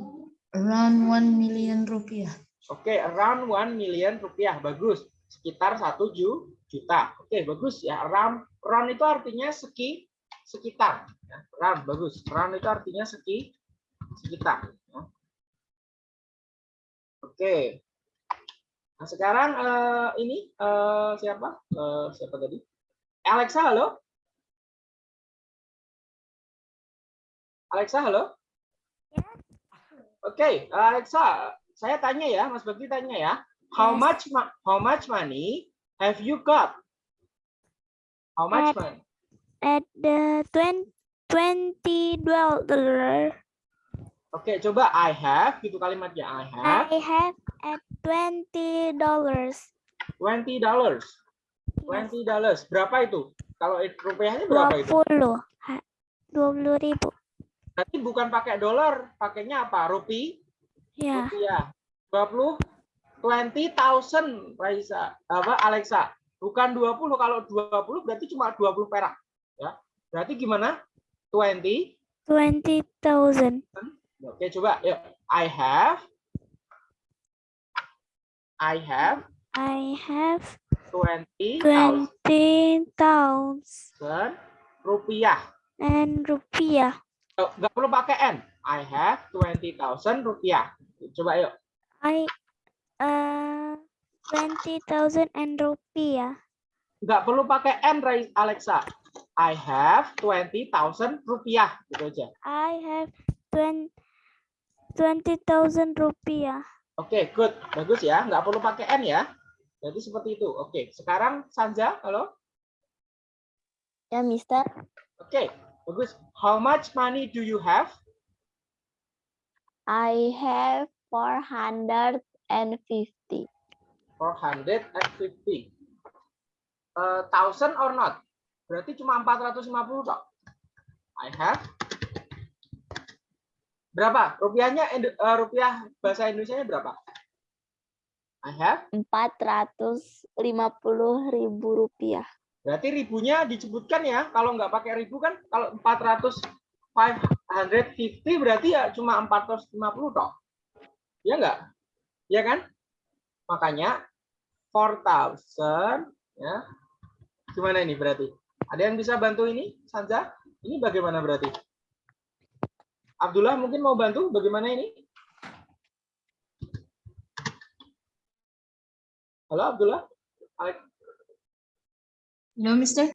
Around 1 million rupiah. Oke, around 1 million rupiah. Bagus. Sekitar 1 ju- juta. Oke, bagus ya. Around, around itu artinya seki, sekitar. Ya, Around, bagus. Around itu artinya seki, sekitar. ya. Oke. Nah, sekarang eh, ini eh, siapa? Eh, siapa tadi? Alexa, halo? Alexa, halo? Oke, Alexa, saya tanya ya, Mas Bakti tanya ya. How Yes. much how much money have you got? How much At- money? At the twen- twenty dollar. Oke, coba I have gitu kalimatnya. I have I have at twenty dollars. 20 dollars. 20 dollars. Berapa itu? Kalau rupiahnya berapa itu? puluh. Dua puluh ribu. Berarti bukan pakai dolar, pakainya apa? Rupi? Ya. Rupiah. 20 20.000 Raisa. Apa Alexa? Bukan 20. Kalau 20 berarti cuma 20 perak, ya. Berarti gimana? 20 Twenty thousand. Oke, coba yuk. I have I have I have 20,000 twenty thousand rupiah. and rupiah. Oh, nggak perlu pakai N. I have 20,000 rupiah. Coba yuk. I uh twenty thousand and rupiah. Nggak perlu pakai N, Alexa. I have 20,000 rupiah. Gitu aja. I have twenty twenty thousand rupiah. Oke, good. Bagus ya. Nggak perlu pakai N ya. Jadi seperti itu. Oke, sekarang Sanja, halo. Ya, Mister. Oke, bagus. How much money do you have? I have four hundred and fifty. 450. Uh, thousand or not? Berarti cuma 450 toh. I have. Berapa? Rupiahnya eh, rupiah bahasa Indonesia berapa? I have. Empat ratus lima puluh ribu rupiah. Berarti ribunya disebutkan ya. Kalau nggak pakai ribu kan kalau 400 550 berarti ya cuma 450 toh. Ya nggak? Ya kan? Makanya 4000 ya. Gimana ini berarti? Ada yang bisa bantu ini? Sanja? Ini bagaimana berarti? Abdullah mungkin mau bantu bagaimana ini? Halo Abdullah? No, Mister?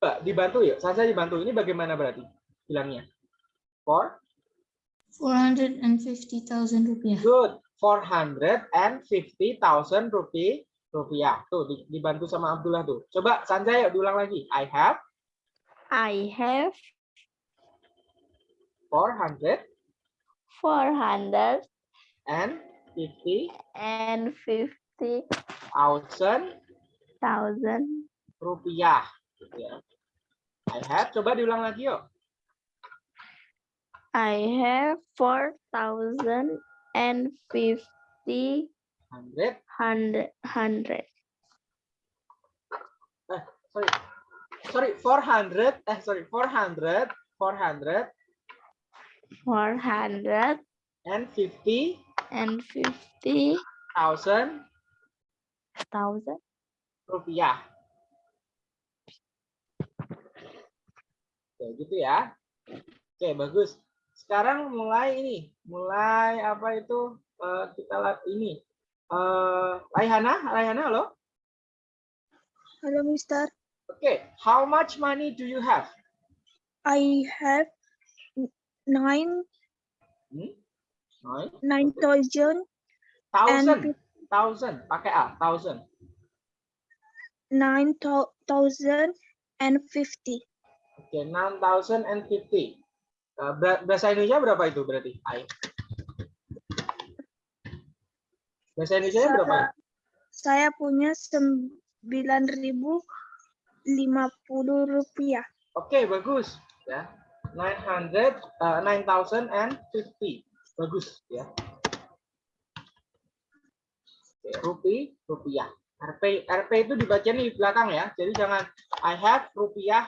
Coba dibantu ya. Sanja dibantu. Ini bagaimana berarti? Bilangnya. For 450,000 rupiah. Good. 450,000 rupiah. Rupiah. Tuh di- dibantu sama Abdullah tuh. Coba Sanjay yuk diulang lagi. I have I have 450 four hundred and 50 and fifty thousand thousand. Rupiah. Gitu ya. I have. Coba diulang lagi yuk. I have four thousand and fifty 100. hundred hundred. Sorry. Sorry. 400. Eh sorry. 400. 400 Four hundred and 50 and fifty thousand thousand. rupiah. Oke, gitu ya. Oke, bagus. Sekarang mulai ini, mulai apa itu eh, kita lihat ini. Eh, Raihana, Raihana, halo. Hello, Mister. Oke, how much money do you have? I have nine Hmm? Nine? nine thousand Thousand, And- thousand, pakai A, thousand. nine thou- thousand and fifty. Oke, fifty. Eh, ber- Bahasa Indonesia berapa itu berarti? Ai. Bahasa Indonesia berapa? Saya, saya punya sembilan ribu lima puluh rupiah. Oke, bagus ya. 900 uh, 9050. Bagus ya. Oke, rupi rupiah. RP RP itu dibacanya di belakang ya. Jadi jangan I have rupiah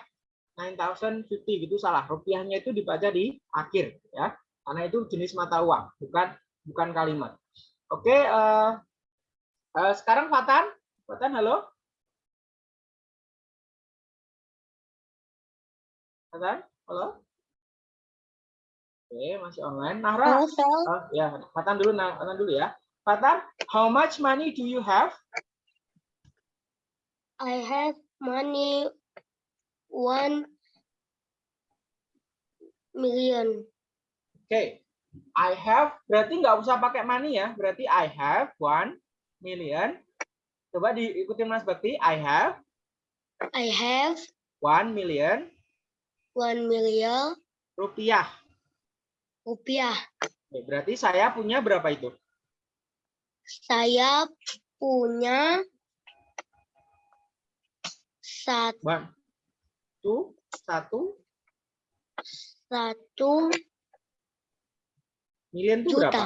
9050 gitu salah. Rupiahnya itu dibaca di akhir ya. Karena itu jenis mata uang, bukan bukan kalimat. Oke, eh, eh, sekarang Fatan. Fatan, halo. Fatan, halo. Oke, masih online. Nahra, Halo. Oh, ya, Fatan dulu, nah, Fatan dulu ya. Fatan, how much money do you have? I have money one million. Oke, I have berarti nggak usah pakai money ya. Berarti I have one million. Coba diikutin Mas Bakti. I have I have one million one million rupiah. rupiah. Oke, berarti saya punya berapa itu? Saya punya sat- One, two, satu satu million itu juta. berapa?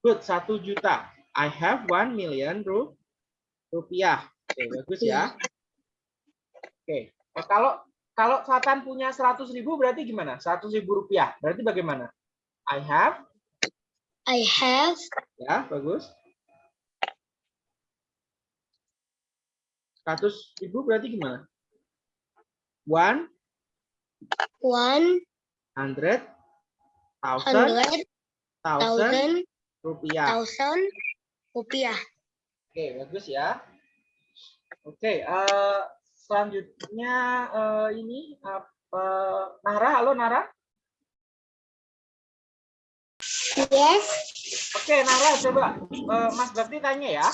Good, satu juta. I have one million ru rupiah. Oke, bagus ya. Oke, Nah, kalau kalau Fatan punya 100 ribu berarti gimana? 100 ribu rupiah. Berarti bagaimana? I have, I have ya bagus. 100 ribu berarti gimana? One one hundred thousand thousand rupiah. thousand rupiah. Oke, bagus ya. Oke, eh, selanjutnya eh, ini apa? Nara, halo Nara. Yes. Oke, Nara, coba eh, Mas Bakti tanya ya.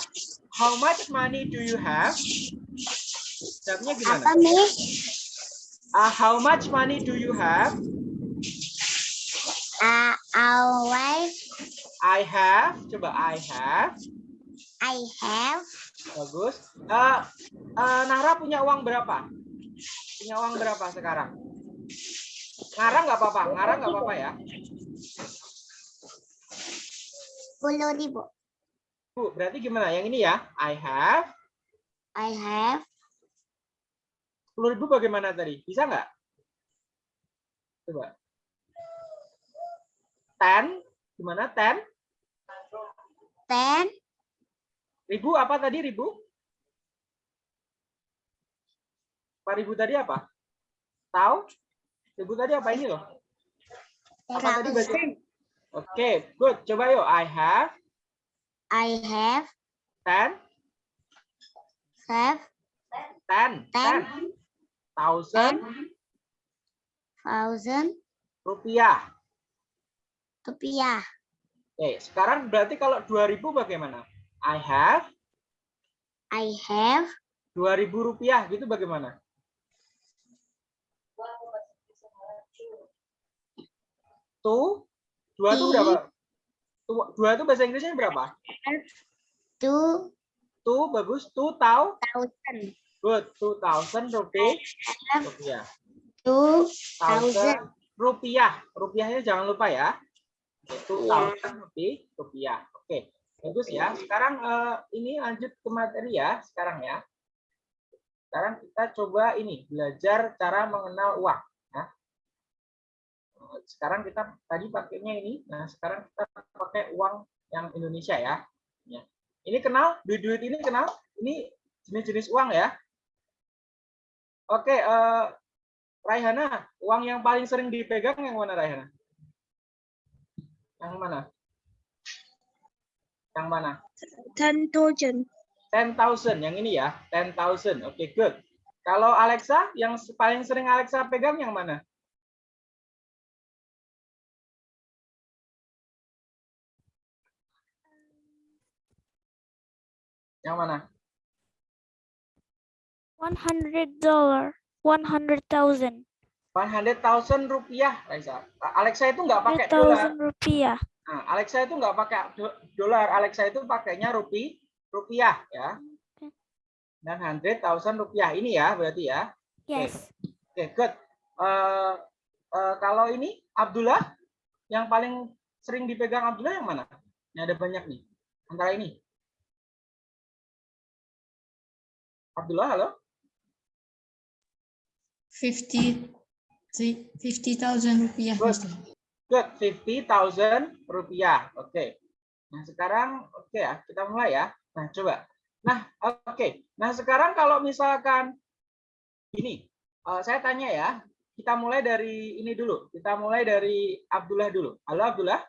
How much money do you have? Jawabnya gimana? Apa nih? Ah, how much money do you have? Uh, always I have. Coba I have. I have Bagus. Eh, eh, Nara punya uang berapa? Punya uang berapa sekarang? Ngarang nggak apa-apa, ngarang nggak apa-apa ya. sepuluh ribu. Bu, berarti gimana? Yang ini ya. I have. I have 10 ribu bagaimana tadi? Bisa nggak? Coba. 10. Gimana? 10. ten Ribu apa tadi ribu? Apa ribu tadi apa? Tahu? Ribu tadi apa ini loh? Apa tadi? Oke, good. Coba yuk. I have I have 10. have 10. 10. Thousand thousand rupiah. rupiah. Oke, sekarang berarti kalau 2000 bagaimana? I have I have 2000 rupiah gitu bagaimana? Tuh, dua tuh I- berapa? Dua itu bahasa Inggrisnya berapa? two Tuh bagus, tuh tahu, thousand good, two thousand rupiah, rupiah, two thousand rupiah, rupiahnya jangan lupa ya, two Iya. thousand rupiah, rupiah, oke, bagus ya. Sekarang eh, ini lanjut ke materi ya, sekarang ya. Sekarang kita coba ini belajar cara mengenal uang. Ya. Sekarang kita tadi pakainya ini, nah sekarang kita pakai uang yang Indonesia ya. Ya. Ini kenal, duit-duit ini kenal, ini jenis-jenis uang ya. Oke, eh, Raihana, uang yang paling sering dipegang yang mana Raihana? Yang mana? Yang mana? ten thousand 10,000 yang ini ya, 10,000. Oke, good. Kalau Alexa, yang paling sering Alexa pegang yang mana? Yang mana? One hundred dollar, one hundred thousand, 100,000 rupiah, Alexa. Alexa itu nggak pakai hundred dolar. thousand rupiah. Nah, Alexa itu nggak pakai do- dolar. Alexa itu pakainya rupi, rupiah ya. Dan 100,000 rupiah. Ini ya berarti ya. Yes, Oke, good. Eh, eh, kalau ini Abdullah, yang paling sering dipegang Abdullah yang mana? Ini ada banyak nih. Antara ini. Abdullah, halo? Fifty, fifty thousand rupiah, Good. Good, 50.000 rupiah. Oke. Nah, sekarang oke ya, kita mulai ya. Nah, coba. Nah, oke. Nah, sekarang kalau misalkan ini, eh, saya tanya ya. Kita mulai dari ini dulu. Kita mulai dari Abdullah dulu. Halo Abdullah.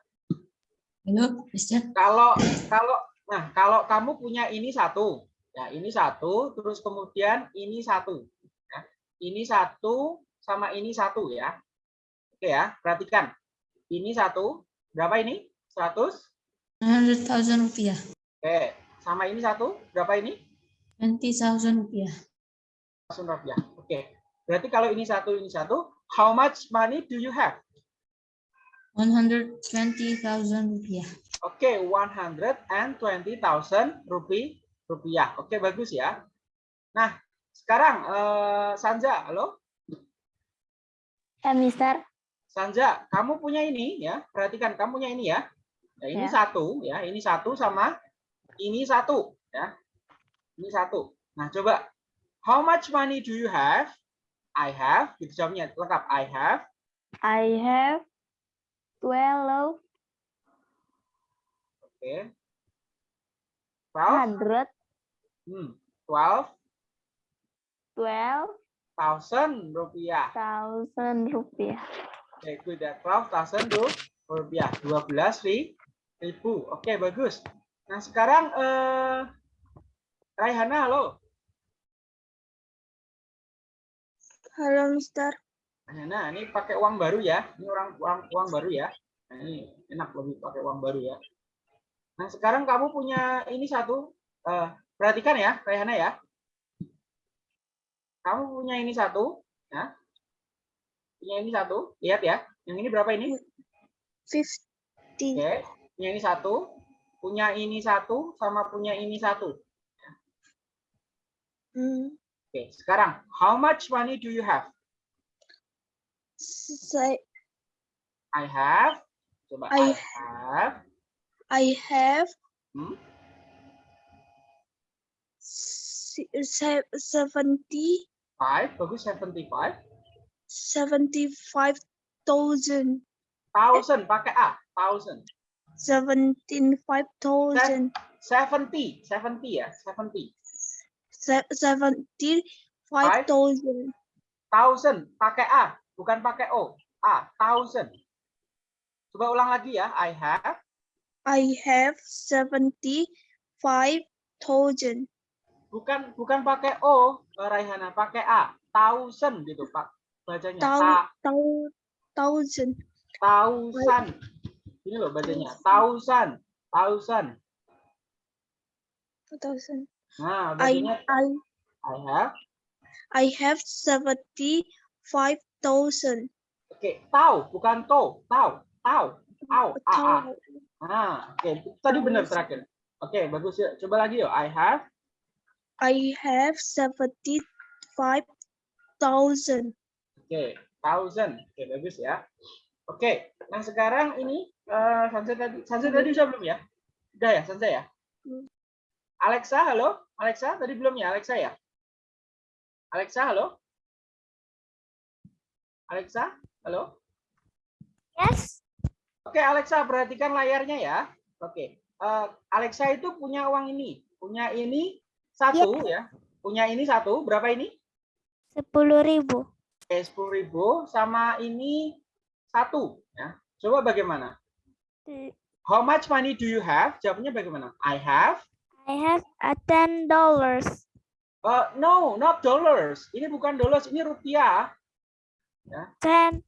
Halo, Mister. Kalau kalau nah, kalau kamu punya ini satu, ya ini satu, terus kemudian ini satu. Ini satu sama ini satu ya. Oke ya, perhatikan. Ini satu, berapa ini? 100? 100,000 rupiah. Oke, sama ini satu, berapa ini? 20,000 rupiah. 100 rupiah. Oke. Berarti kalau ini satu, ini satu, how much money do you have? 120,000 rupiah. Oke, 120,000 rupiah. rupiah. Oke, bagus ya. Nah, sekarang eh, Sanja, halo? Eh, Mister. Sanja, kamu punya ini ya. Perhatikan kamu punya ini ya. Nah, ini Ya. satu ya, ini satu sama ini satu ya. Ini satu. Nah, coba how much money do you have? I have. Gitu jawabnya lengkap. I have I have 12 Oke. 12, hundred hmm, 12 twelve thousand rupiah. thousand rupiah. Oke, good ya. 12,000 ru- rupiah. 12 ri- ribu. Oke, bagus. Nah, sekarang eh Raihana, halo. Halo, Mister. Raihana, ini pakai uang baru ya. Ini orang uang uang baru ya. Nah, ini enak lebih pakai uang baru ya. Nah, sekarang kamu punya ini satu. eh perhatikan ya, Raihana ya kamu punya ini satu, ya. Punya ini satu, lihat ya. Yang ini berapa ini? 50. Okay. punya ini satu, punya ini satu, sama punya ini satu. Hmm. Oke, okay. sekarang, how much money do you have? Say, I have. Coba I, I have. I have. Hmm? seventy 75 bagus 75 75,000 thousand. Pakai a thousand. 75,000 70 70 ya 70 75,000 thousand. Pakai a bukan pakai o. A thousand. Coba ulang lagi ya i have i have 75,000 Bukan bukan pakai O, Raihana, pakai A. Thousand gitu, Pak. Bacanya. Tau, Ta- tau, thousand. Thousand. Ini loh bacanya. Thousand. Thousand. Thousand. Nah, I, bacanya I, I have. I have 75,000. Oke, tahu bukan to. Tahu. Tahu. Tahu. A, A. Tau. Nah, oke. Tadi benar terakhir. Oke, bagus ya. Coba lagi yuk. I have. I have 75,000. Oke, thousand. Oke, bagus ya. Oke, nah sekarang ini eh Sansa tadi, Sansa tadi sudah belum ya? Udah ya, Sansa ya? Hmm. Alexa, halo? Alexa, tadi belum ya? Alexa ya? Alexa, halo? Alexa, halo? Yes. Oke, Alexa, perhatikan layarnya ya. Oke, eh, Alexa itu punya uang ini, punya ini satu ya, punya ini satu, berapa ini? Sepuluh ribu. Oke, sepuluh ribu sama ini satu ya. Coba bagaimana? How much money do you have? Jawabnya bagaimana? I have. I have a ten dollars. Uh, no, not dollars. Ini bukan dollars, ini rupiah. Ten.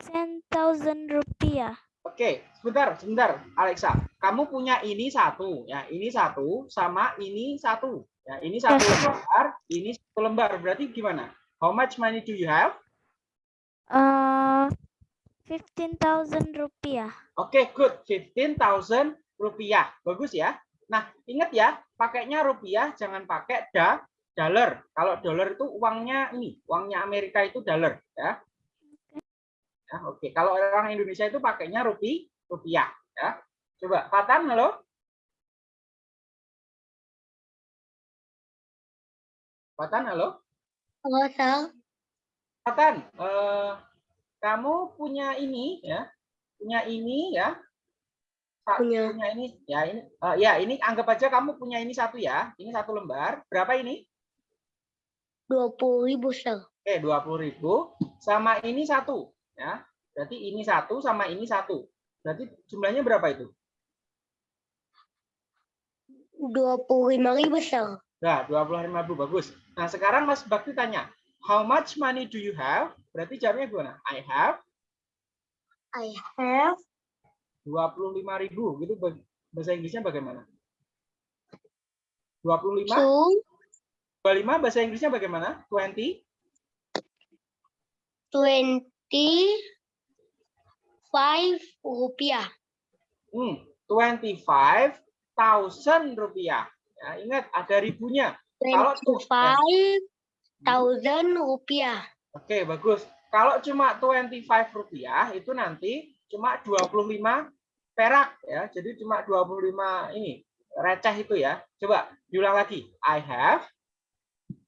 Ten thousand rupiah. Oke, sebentar, sebentar, Alexa. Kamu punya ini satu, ya. Ini satu sama ini satu. Ya, ini satu Yes. lembar, ini satu lembar. Berarti gimana? How much money do you have? Uh, fifteen thousand rupiah. Oke, good. 15.000 rupiah. Bagus ya. Nah, ingat ya, pakainya rupiah, jangan pakai da, dollar. Kalau dollar itu uangnya ini, uangnya Amerika itu dollar. Ya. Ya, oke. Kalau orang Indonesia itu pakainya rupi, rupiah. Ya. Coba, Fatan, halo? Fatan, halo? Halo, Sal. Fatan, eh, kamu punya ini ya, punya ini ya. Punya. punya ini ya ini eh, ya ini anggap aja kamu punya ini satu ya. Ini satu lembar. Berapa ini? Dua puluh ribu, Sir. Oke, 20.000 sama ini satu ya. Berarti ini satu sama ini satu. Berarti jumlahnya berapa itu? Dua puluh lima ribu, Sir. Nah, 25.000 bagus. Nah, sekarang Mas Bakti tanya, how much money do you have? Berarti jawabnya gimana? I have I have 25.000 gitu ba- bahasa Inggrisnya bagaimana? 25 two 25 bahasa Inggrisnya bagaimana? 20 twenty five rupiah. hmm 25.000 rupiah. Ya, ingat ada ribunya. Kalau Twenty tuh- five thousand rupiah. Oke, bagus. Kalau cuma 25 rupiah itu nanti cuma 25 perak ya. Jadi cuma 25 ini receh itu ya. Coba diulang lagi. I have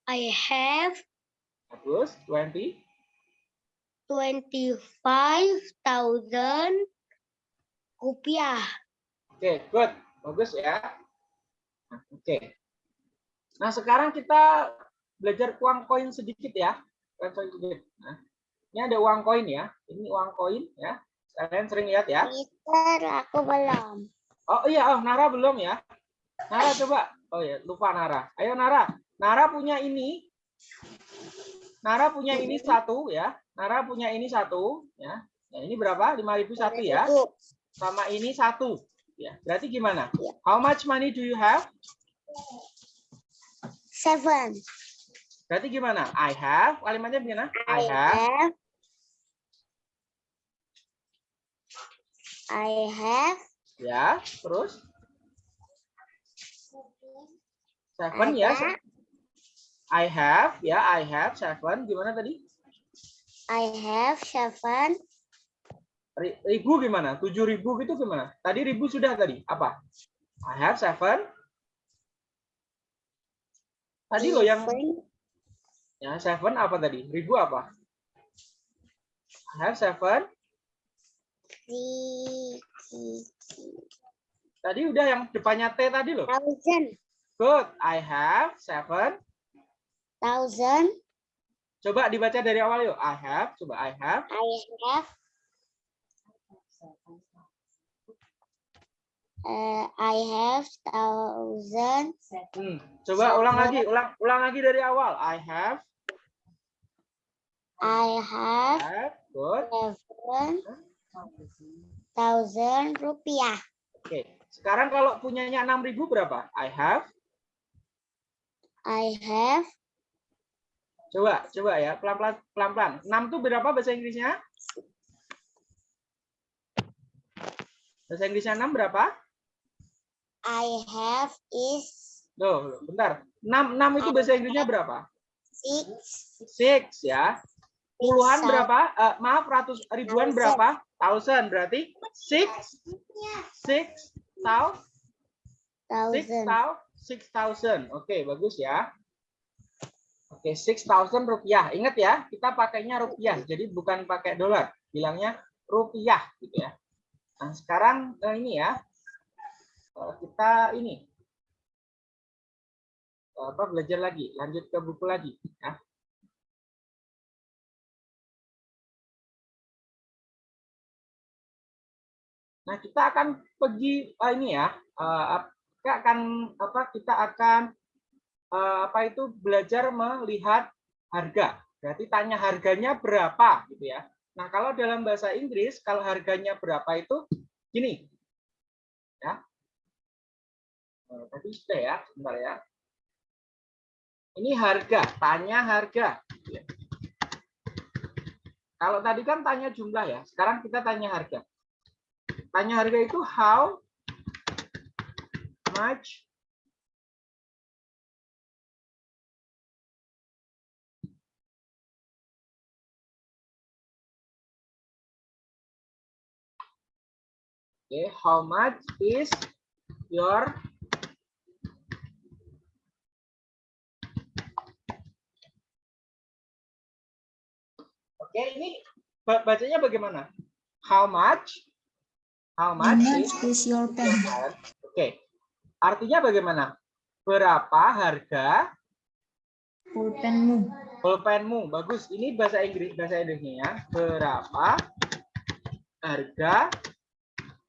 I have bagus 20 twenty five thousand rupiah. Oke, good. Bagus ya. Nah, Oke. Nah, sekarang kita belajar uang koin sedikit ya. Uang koin sedikit. Nah, ini ada uang koin ya. Ini uang koin ya. Kalian sering lihat ya. Peter, aku belum. Oh iya, oh Nara belum ya. Nara coba. Oh ya, lupa Nara. Ayo Nara. Nara punya ini. Nara punya ini satu ya. Nara punya ini satu ya. Nah, ini berapa? 5001 ya. Sama ini satu. Ya, berarti gimana? How much money do you have? Seven. Berarti gimana? I have. Kalimatnya gimana? I I have. have. I have. Ya, terus seven ya. I have. Ya, I have seven. Gimana tadi? I have seven. Ri- Ribu gimana? Tujuh ribu gitu gimana? Tadi ribu sudah tadi. Apa? I have seven. Tadi lo yang ya seven apa tadi? Ribu apa? I have seven. Tadi udah yang depannya T tadi loh. thousand. Good. I have seven. Thousand. Coba dibaca dari awal yuk. I have. Coba I have. I have. Uh, I have thousand. Hmm. Coba ulang lagi. Ulang ulang lagi dari awal. I have. I have have. Good. seven thousand rupiah. Oke. Sekarang kalau punyanya 6000 berapa? I have. I have Coba, coba ya, pelan-pelan, pelan-pelan. 6 itu berapa bahasa Inggrisnya? Bahasa Inggrisnya 6 berapa? I have is Loh, bentar. 6, 6 itu bahasa Inggrisnya berapa? six 6 ya. Puluhan Six berapa? Eh, maaf, ratus ribuan Thousand. berapa? Thousand berarti 6 6 thou six thousand. thou six thousand. Oke, bagus ya. Oke, six thousand rupiah. Ingat ya, kita pakainya rupiah, jadi bukan pakai dolar. Bilangnya rupiah gitu ya. Nah, sekarang eh, ini ya. Kita ini apa belajar lagi, lanjut ke buku lagi ya. Nah, kita akan pergi eh, ini ya. eh, kita akan apa? Kita akan apa itu belajar melihat harga. Berarti tanya harganya berapa gitu ya. Nah, kalau dalam bahasa Inggris kalau harganya berapa itu gini. Ya. Eh, Tadi sudah ya, sebentar ya. Ini harga, tanya harga. Kalau tadi kan tanya jumlah ya, sekarang kita tanya harga. Tanya harga itu how much Okay, how much is your Oke, ini ba- bacanya bagaimana? How much How How much much is is your pen? Oke. Artinya bagaimana? Berapa harga Pulpenmu. pulpenmu? Bagus. Ini bahasa Inggris, bahasa Indonesia ya. Berapa harga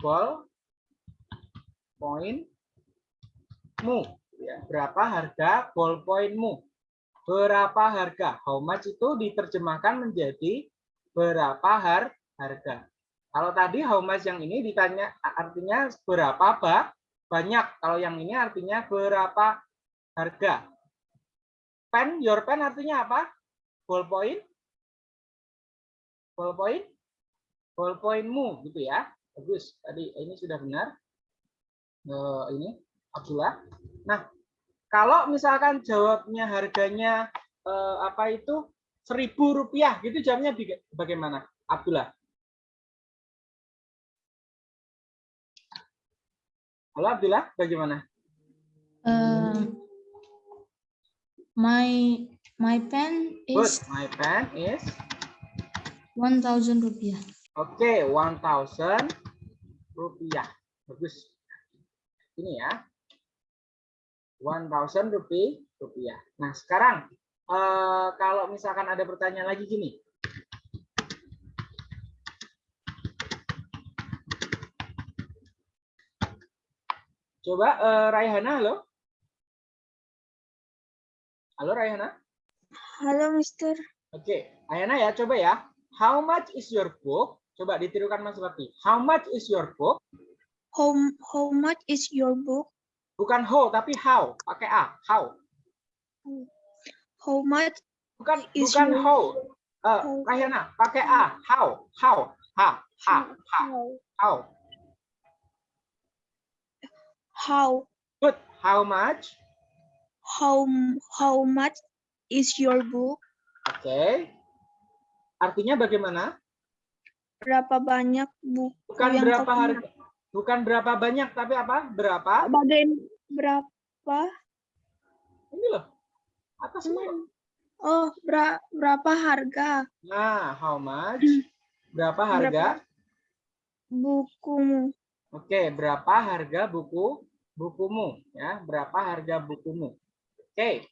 ballpointmu? Ya, berapa harga ballpointmu? Berapa harga? How much itu diterjemahkan menjadi berapa har harga. Kalau tadi how much yang ini ditanya artinya berapa ba banyak. Kalau yang ini artinya berapa harga. Pen, your pen artinya apa? Ballpoint? Ballpoint? Ballpointmu gitu ya. Bagus. Tadi ini sudah benar. Eh, ini Abdullah. Nah, kalau misalkan jawabnya harganya eh, apa itu seribu rupiah, gitu jawabnya biga- bagaimana? Abdullah. Halo Abdullah, bagaimana? Uh, my my pen Good. is My pen is 1000 rupiah. Oke, 1000 rupiah. Bagus. Ini ya. 1000 rupiah. rupiah. Nah, sekarang eh, kalau misalkan ada pertanyaan lagi gini. Coba eh, Raihana, halo. Halo Raihana. Hello, Mister. Oke, Ayana ya, coba ya. How much is your book? Coba ditirukan Mas Bakti. How much is your book? How how much is your book? Bukan how, tapi how. Pakai a. How. How much Bukan Is bukan your- how. Eh, how- Rahyana, pakai a. How. How. Ha. Ha. Ha. how How. how Good. How much? how how much is your book? Oke. Artinya bagaimana? Berapa banyak buku Bukan yang berapa harga. Bukan berapa banyak, tapi apa? Berapa? Bagian berapa? Ini loh. Atas loh. Oh, bera- berapa harga Nah, how much? Berapa harga? bukumu? Oke, berapa harga buku bukumu? Ya, berapa harga bukumu? Oke.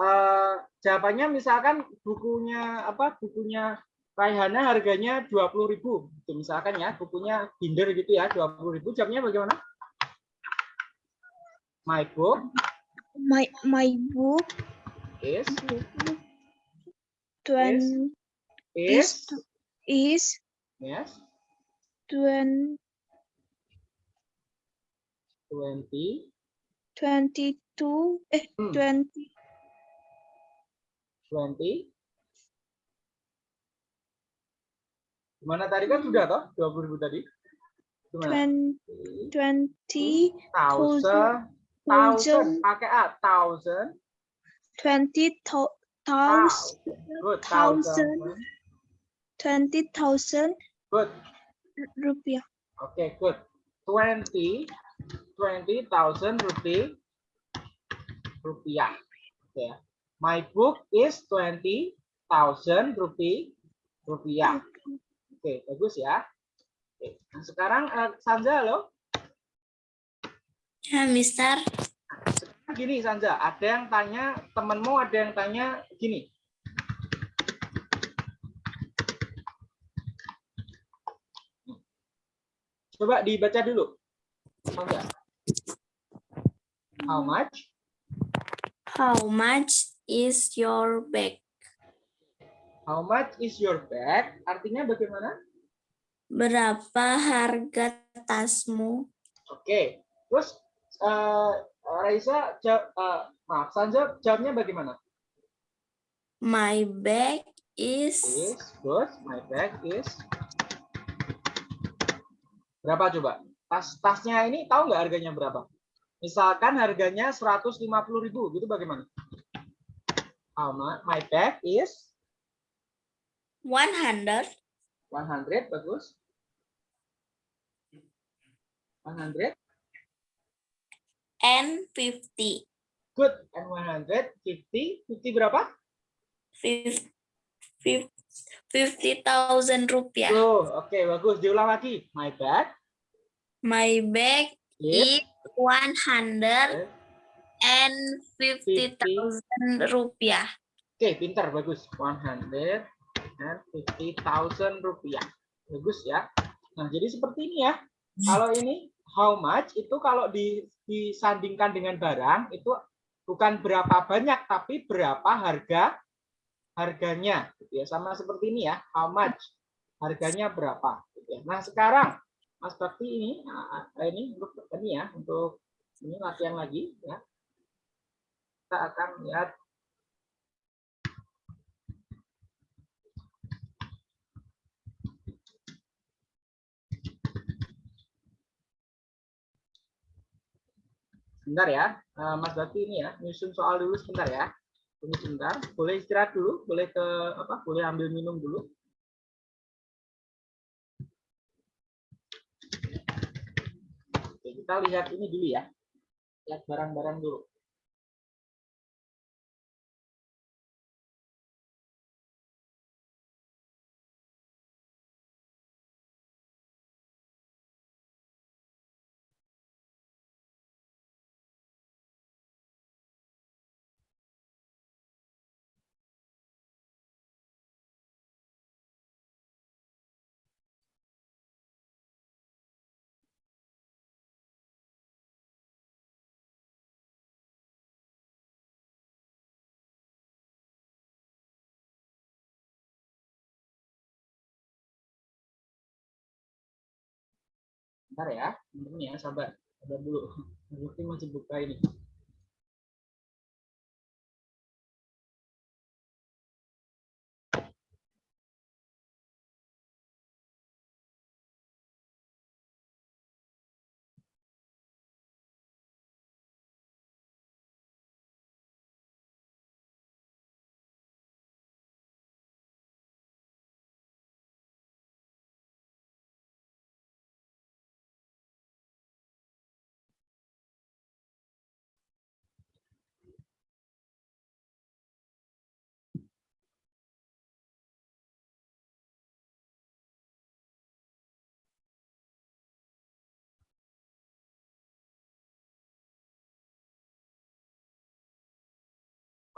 Eh, jawabannya misalkan bukunya apa? Bukunya Raihana harganya 20.000 Gitu, misalkan ya, bukunya binder gitu ya, 20.000 Jawabnya bagaimana? My book. My my book. Is. Twen is. is yes, twen 20 twenty two eh Hmm. twenty 20 Gimana tadi kan sudah toh 20.000 tadi? Gimana? twenty twenty thousand thousand pakai a thousand twenty thou- thou- thousand good thousand. thousand twenty thousand good rupiah. oke good twenty twenty thousand rupee rupiah oke ya. my book is twenty thousand rupee rupiah oke bagus ya oke. Nah, sekarang eh, Sanja halo Ya, Mister. gini Sanja, ada yang tanya temenmu, ada yang tanya gini. Coba dibaca dulu. Sanja. How much? How much is your bag? How much is your bag? Artinya bagaimana? Berapa harga tasmu? Oke. Terus eh, Raisa jawab, eh, maaf Sanja jawabnya bagaimana? My bag is Is good. My bag is berapa coba? Tas tasnya ini tahu nggak harganya berapa? Misalkan harganya 150.000 gitu bagaimana? Much? My bag is 100 100 bagus. 100 and 50. good and 150 50 berapa? 50, 50,000 rupiah. Oh, oke bagus. Diulang lagi. My bag My bag is is 150,000 rupiah. Oke, pintar, bagus. 150.000 rupiah. Bagus ya. Nah, jadi seperti ini ya. Kalau ini how much itu kalau di, disandingkan dengan barang itu bukan berapa banyak tapi berapa harga harganya gitu ya. Sama seperti ini ya, how much harganya berapa gitu ya. Nah, sekarang Mas Bakti ini nah, ini untuk ini ya untuk ini latihan lagi ya. Kita akan lihat sebentar ya, Eh, Mas Bakti ini ya, nyusun soal dulu sebentar ya. Tunggu sebentar, boleh istirahat dulu, boleh ke apa? Boleh ambil minum dulu. Oke, kita lihat ini dulu ya. Lihat barang-barang dulu. Bentar ya, bentar ya, sabar. Sabar dulu. Masih buka ini.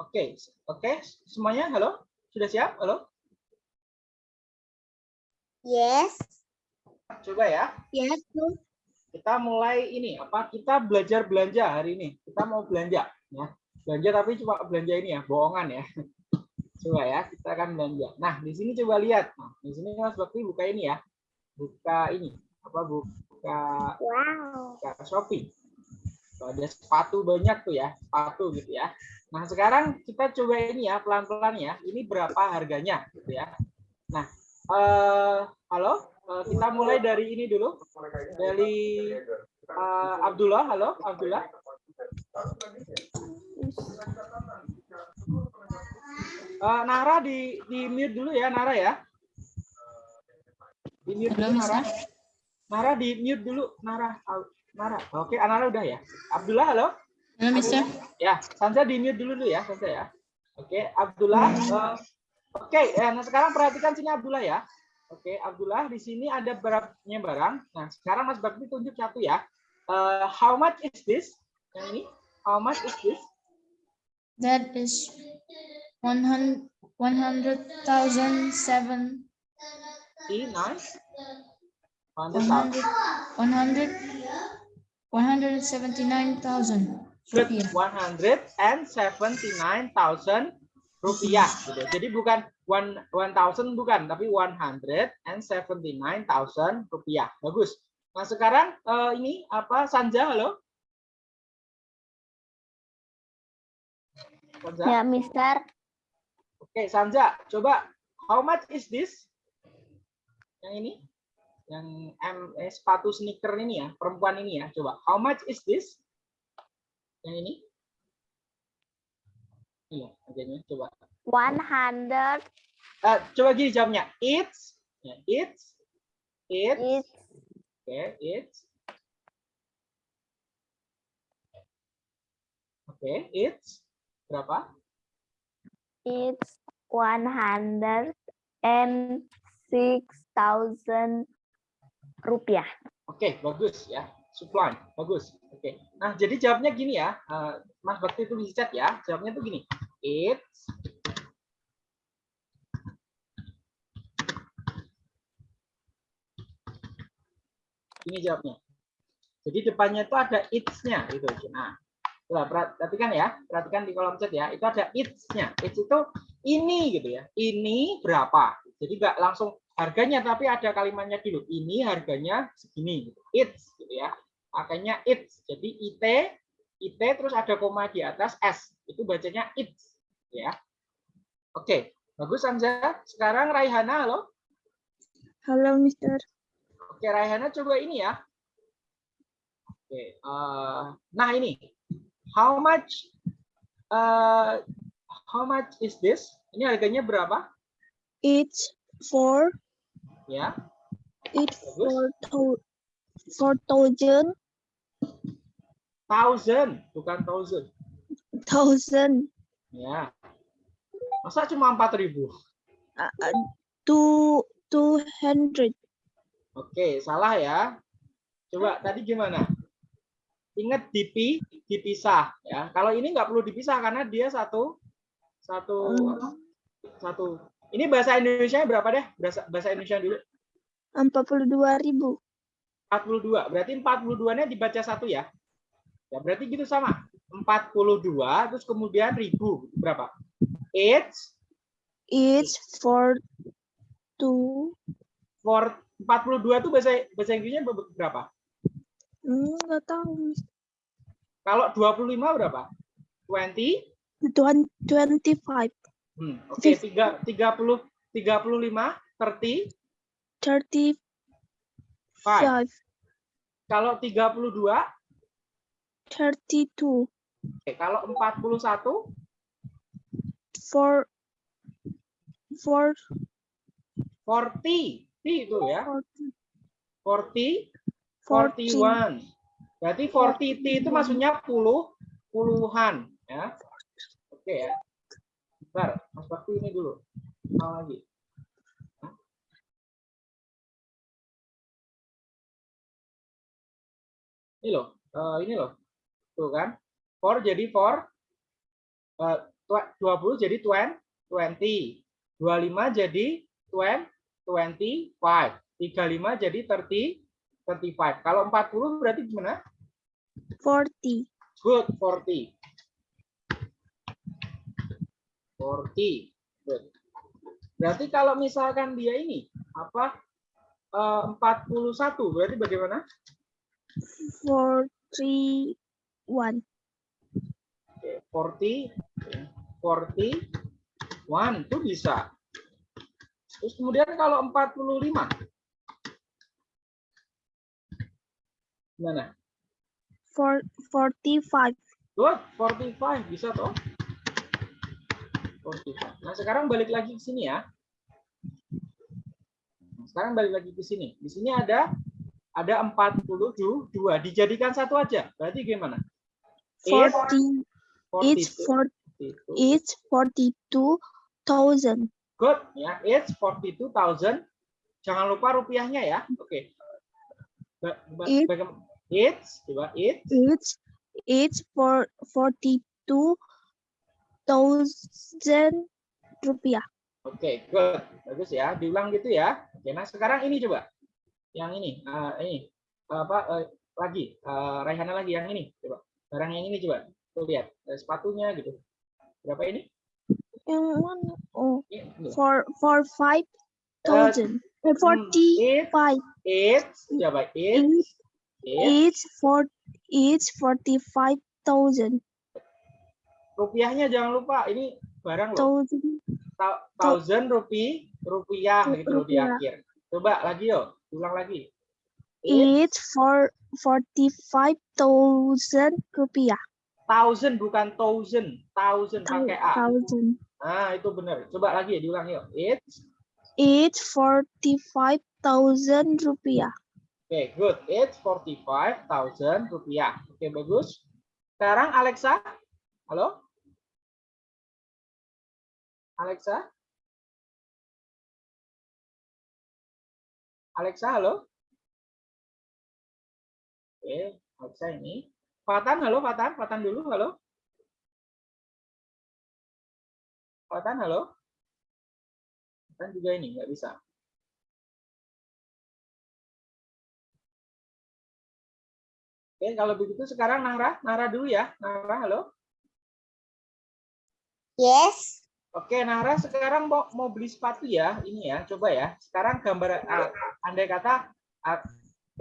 Oke, oke, semuanya halo? Sudah siap? Halo? Yes. Coba ya. Yes. Kita mulai ini apa? Kita belajar belanja hari ini. Kita mau belanja ya. Belanja tapi cuma belanja ini ya, bohongan ya. Coba ya, kita akan belanja. Nah, di sini coba lihat. Nah, di sini Mas Bakti buka ini ya. Buka ini. Apa buka Wow. buka Shopee. Tuh, ada sepatu banyak tuh ya, sepatu gitu ya. Nah, sekarang kita coba ini ya, pelan-pelan ya. Ini berapa harganya gitu ya. Nah, eh halo, Eh, kita mulai dari ini dulu. Dari eh, Abdullah, halo Abdullah. Eh, Nara di di mute dulu ya, Nara ya. Di mute dulu Nara. Nara di mute dulu, Nara. Nara. Oke, Nara udah ya. Abdullah, halo. Ya, Sansa di mute dulu dulu ya, Sansa ya. Oke, okay, Abdullah. Uh, Oke, okay, ya, nah sekarang perhatikan sini Abdullah ya. Oke, okay, Abdullah, di sini ada berapa barang. Nah, sekarang Mas Bakti tunjuk satu ya. Uh, how much is this? Yang ini, how much is this? That is 100,007. 100, See, nice. 100,000. 100, 179,000. 179.000 rupiah. Gitu. Jadi bukan one 1.000 bukan, tapi 179.000 rupiah. Bagus. Nah sekarang eh, ini apa Sanja, halo? Sanja? Ya, Mister. Oke, Sanja, coba how much is this? Yang ini? Yang M eh, sepatu sneaker ini ya, perempuan ini ya. Coba, how much is this? Yang ini? Iya, ajarnya coba. 100 Eh, coba gini jawabnya. It's, ya, it's, it's, is oke, it's. Oke, it's berapa? it's 100 and six thousand rupiah. Oke, bagus ya. Supply, bagus. Oke. Nah, jadi jawabnya gini ya. eh, Mas Bakti tulis di chat ya. Jawabnya tuh gini. It's Ini jawabnya. Jadi depannya itu ada it's-nya gitu. Nah, coba perhatikan ya. Perhatikan di kolom chat ya. Itu ada it's-nya. It's itu ini gitu ya. Ini berapa? Jadi nggak langsung harganya tapi ada kalimatnya dulu. Ini harganya segini gitu. It's gitu ya. Makanya it's. Jadi IT IT terus ada koma di atas S. Itu bacanya it's ya. Oke, bagus Hamzah. Sekarang Raihana halo. Hello, Mister. Oke, Raihana coba ini ya. Oke, eh, nah ini. How much eh, how much is this? Ini harganya berapa? It's four. Ya. It's Bagus. thou- four thousand Thousand, bukan thousand. thousand Ya. Masa cuma 4000? uh, uh, two two hundred. Oke, salah ya. Coba tadi gimana? Ingat dipi, dipisah ya. Kalau ini nggak perlu dipisah karena dia satu satu apa? satu. Ini bahasa Indonesia berapa deh? Bahasa, bahasa Indonesia dulu. Empat puluh dua ribu. 42. Berarti 42-nya dibaca satu ya. Ya, berarti gitu sama. 42 terus kemudian ribu berapa? It's It's four two. for 42 itu bahasa bahasa Inggrisnya berapa? Hmm, nggak tahu. Kalau 25 berapa? 20 Twen- Twenty five. Hmm, Oke, puluh lima, thirty Thirty five. five. Kalau tiga puluh dua, Thirty two. oke, kalau empat puluh satu, Four. Four. forty, T itu ya, Forty. forty, Forty. forty one. Berarti forty T itu maksudnya puluh, puluhan, ya. Oke ya. Bentar, Mas Bakti ini dulu. Mau lagi. Ini loh, eh, ini loh. Tuh kan. For jadi for eh, tw- 20 jadi 20, 20. 25 jadi 20, 25. 35 jadi 30, 35. Kalau 40 berarti gimana? Forty. Good, 40. 40. Good. Berarti kalau misalkan dia ini apa eh, 41 berarti bagaimana? Forty one. Oke, 40 41 itu bisa. Terus kemudian kalau 45 gimana? Four. Forty five. Good, 45 bisa toh? 45. Nah, sekarang balik lagi ke sini ya. Sekarang balik lagi ke sini. Di sini ada ada 42 dijadikan satu aja. Berarti gimana? It's Forty. It's 42. for. It's forty two thousand. Good ya. It's 42,000. Jangan lupa rupiahnya ya. Oke. Ba- It- It's coba it's It's it's for forty two thousand rupiah. Oke, good. Bagus ya. Diulang gitu ya. Oke, nah sekarang ini coba. Yang ini, eh, ini apa eh, lagi? Eh, Raihana lagi yang ini. Coba. Barang yang ini coba. Tuh lihat eh, sepatunya gitu. Berapa ini? Yang mana? Oh, ini. for for five thousand. Eh, forty It, five. it's coba it's It's for it's forty five thousand. rupiahnya jangan lupa. Ini barang loh. Thousand. Ta- Thousand rupi rupiah gitu loh di Rupiah. akhir. Coba lagi yuk. Ulang lagi. It's It's for forty five thousand rupiah. thousand bukan thousand. Thousand Thou- pakai A. Thousand. Nah, itu benar. Coba lagi ya, diulang yuk. It's It's forty five thousand rupiah. Oke, good. It's 45,000 rupiah. Oke, bagus. Sekarang Alexa. Halo? Alexa? Alexa, halo? Oke, Alexa ini. Fatan, halo Fatan. Fatan dulu, halo. Fatan, halo. Fatan juga ini, nggak bisa. Oke, kalau begitu sekarang Nara, Nara dulu ya. Nara, halo. Yes. Oke, Nara sekarang mau, mau beli sepatu ya, ini ya, coba ya. Sekarang gambar, ah, andai kata ah,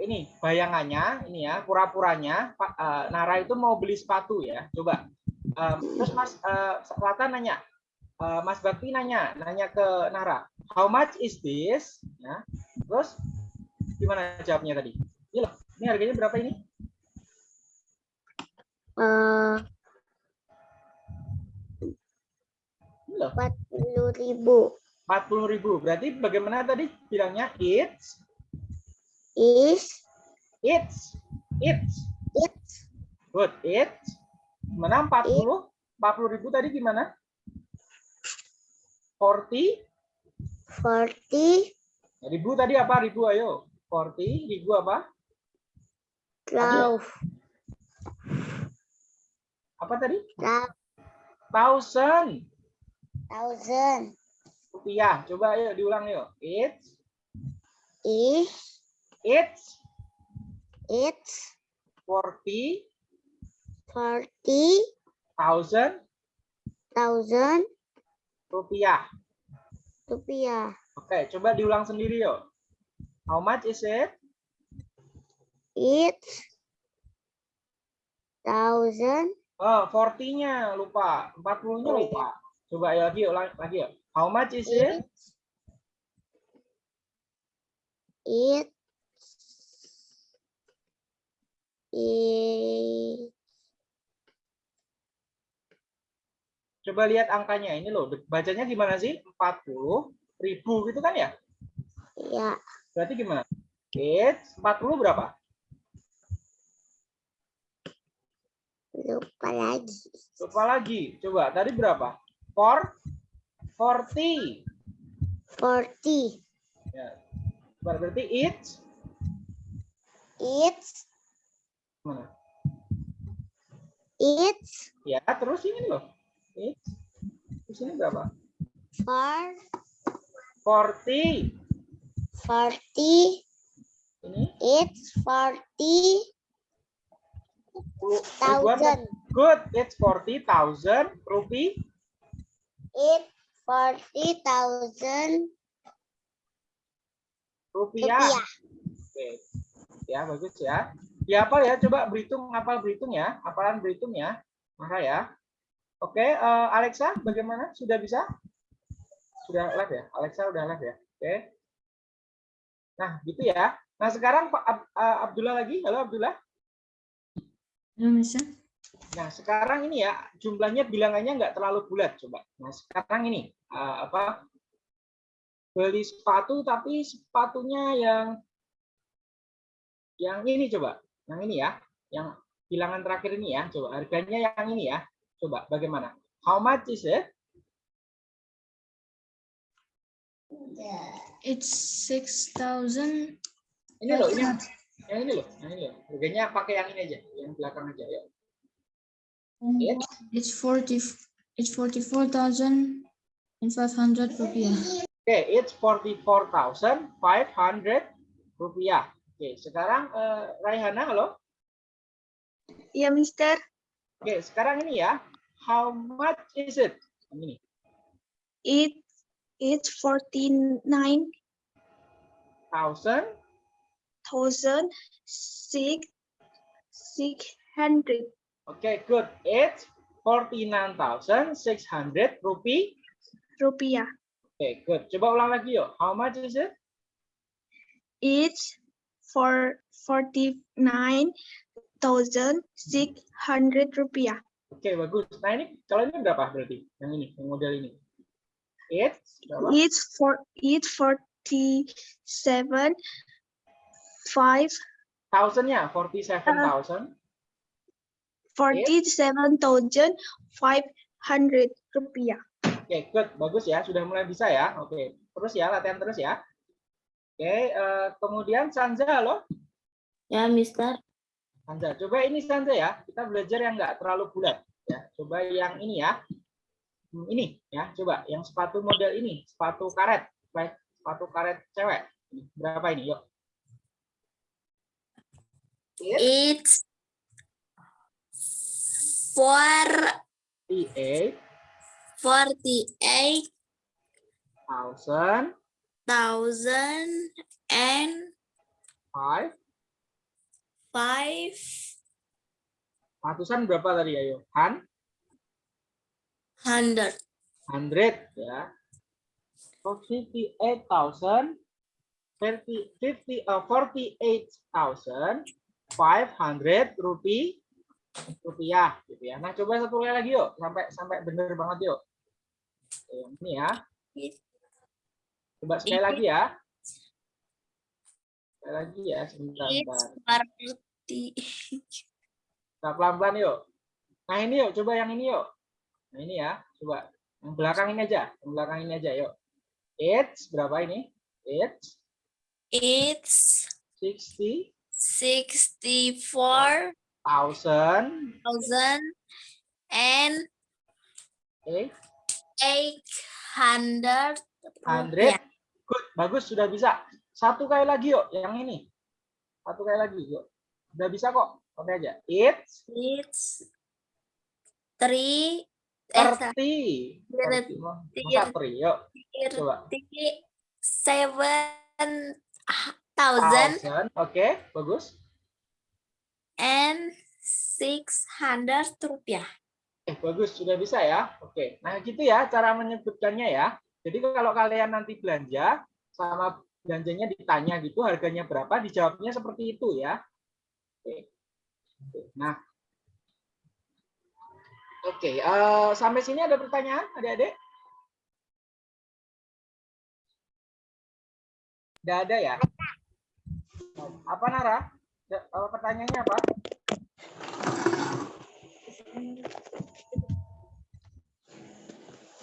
ini bayangannya, ini ya, pura-puranya, ah, Nara itu mau beli sepatu ya, coba. Em, terus Mas Selatan nanya, eh, Mas Bakti nanya, nanya ke Nara, how much is this? Ya, terus gimana jawabnya tadi? Ini loh, ini harganya berapa ini? Eh, Ini loh, empat puluh ribu. 40.000. Berarti bagaimana tadi bilangnya? It's, Is it's, it's. it Good. It. Gimana 40? 40 ribu tadi gimana? 40. forty Ribu tadi apa? Ribu ayo. 40. Ribu apa? twelve Apa tadi? twelve Thousand thousand rupiah. Coba ayo diulang yuk. It's. is It's. it's 40 forty thousand thousand rupiah. rupiah. Oke, coba diulang sendiri yuk. How much is it? It's thousand Oh, 40-nya lupa. 40-nya lupa. Coba ayo lagi yuk, lagi yuk. How much is it? it Coba lihat angkanya ini loh. Bacanya gimana sih? 40 ribu gitu kan ya? ya Berarti gimana? It's 40 berapa? lupa lagi Lupa lagi. Coba tadi berapa? For 40. forty Ya. Berarti it's it's mana? it's Ya, terus ini loh. It's terus ini berapa? for 40. forty Ini it's forty thousand Good. It's 40,000 rupiah. it forty thousand rupiah. rupiah Oke. Ya, bagus ya. Ya apa ya? Coba berhitung, hafal berhitung ya. Hafalan berhitung ya. Maka ya. Oke, eh, Alexa bagaimana? Sudah bisa? Sudah live ya? Alexa udah live ya? Oke. Nah, gitu ya. Nah, sekarang Pak Ab- eh, Abdullah lagi. Halo Abdullah. Nah, sekarang ini ya, jumlahnya bilangannya nggak terlalu bulat coba. Nah, sekarang ini eh, apa? Beli sepatu tapi sepatunya yang yang ini coba. Yang ini ya, yang bilangan terakhir ini ya. Coba harganya yang ini ya. Coba bagaimana? How much is it? It's six thousand. Ini loh, ini yang ini loh, yang ini loh. Harganya pakai yang ini aja, yang belakang aja ya. It's It's forty. It's forty-four thousand and five hundred rupiah. Oke, it's 44.500 rupiah. Oke, sekarang eh, Raihana, halo. Ya, Mister. Oke, sekarang ini ya. How much is it? Ini. It it's forty nine Thousand thousand six six hundred Oke, good. It's 49,600 rupiah. rupiah. Oke, good. Coba ulang lagi yuk. How much is it? It's for forty nine thousand six hundred rupiah. Oke, bagus. Nah, ini kalau ini berapa berarti? Yang ini, yang model ini. It's berapa? It's for it's forty seven five Thousand-nya 47,000. forty seven thousand five hundred rupiah. Oke, good. Bagus ya. Sudah mulai bisa ya. Oke. Terus ya, latihan terus ya. Oke. Oke, eh, kemudian Sanza, halo. Ya, Mister. Sanza, coba ini Sanza ya. Kita belajar yang nggak terlalu bulat. Ya, coba yang ini ya. Hmm, Ini ya, coba yang sepatu model ini, sepatu karet, Baik, sepatu karet cewek. Berapa ini? Yuk. It's four 48 forty-eight thousand thousand and five. five Ratusan berapa tadi ayo? Han? hundred. 100 ya. So 58,000 50 50 uh, 48,500 rupiah rupiah gitu ya. Nah, coba satu kali lagi yuk sampai sampai bener banget yuk. Ini ya. Coba sekali lagi ya. Sekali lagi ya, sebentar. Nah, pelan-pelan yuk. Nah, ini yuk, coba yang ini yuk. Nah, ini ya, coba. Yang belakang ini aja, yang belakang ini aja yuk. It's berapa ini? It's It's 60 sixty-four thousand thousand and eight eight hundred. hundred. Good, bagus sudah bisa. Satu kali lagi yuk, yang ini. Satu kali lagi yuk. Udah bisa kok. Oke aja. It's It's three. Eh, thirty. Masa three? Yuk, coba. seven thousand Thousand. Oke, bagus. and six hundred rupiah. Eh, bagus, sudah bisa ya. Oke, nah gitu ya cara menyebutkannya ya. Jadi kalau kalian nanti belanja sama belanjanya ditanya gitu harganya berapa, dijawabnya seperti itu ya. Oke. Nah, oke, eh, sampai sini ada pertanyaan, adik-adik? Tidak ada ya? Apa Nara? Eh, Pertanyaannya apa?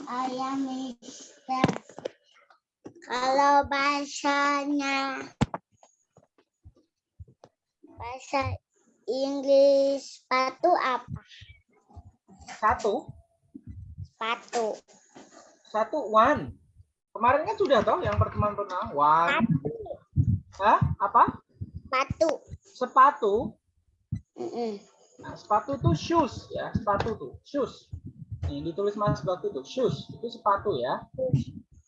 Saya Mister. Kalau bahasanya bahasa Inggris sepatu apa? Satu, Sepatu. satu, one. Kemarin kan sudah toh yang pertemuan pernah one. Hah? Apa? Sepatu. Sepatu. Mm-mm. Nah, sepatu itu shoes ya, sepatu tuh, shoes. Nih, ditulis mas sepatu tuh, shoes. Itu sepatu ya.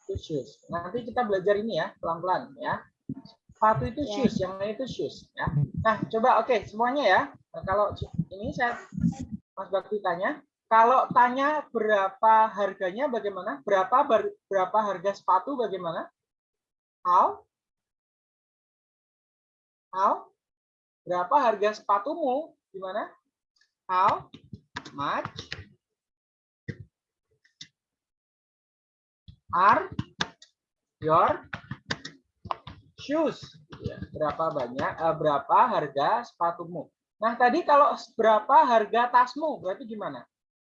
Itu shoes. Nanti kita belajar ini ya, pelan-pelan ya. Sepatu itu Ya. shoes, yang lain itu shoes ya. Nah, coba oke, semuanya ya. Nah, kalau ini saya Mas Bakti tanya, kalau tanya berapa harganya bagaimana? Berapa ber- berapa harga sepatu bagaimana? How? How? Berapa harga sepatumu? Gimana? How much are your shoes? Ya. Berapa banyak? eh, berapa harga sepatumu? Nah tadi kalau berapa harga tasmu? Berarti gimana?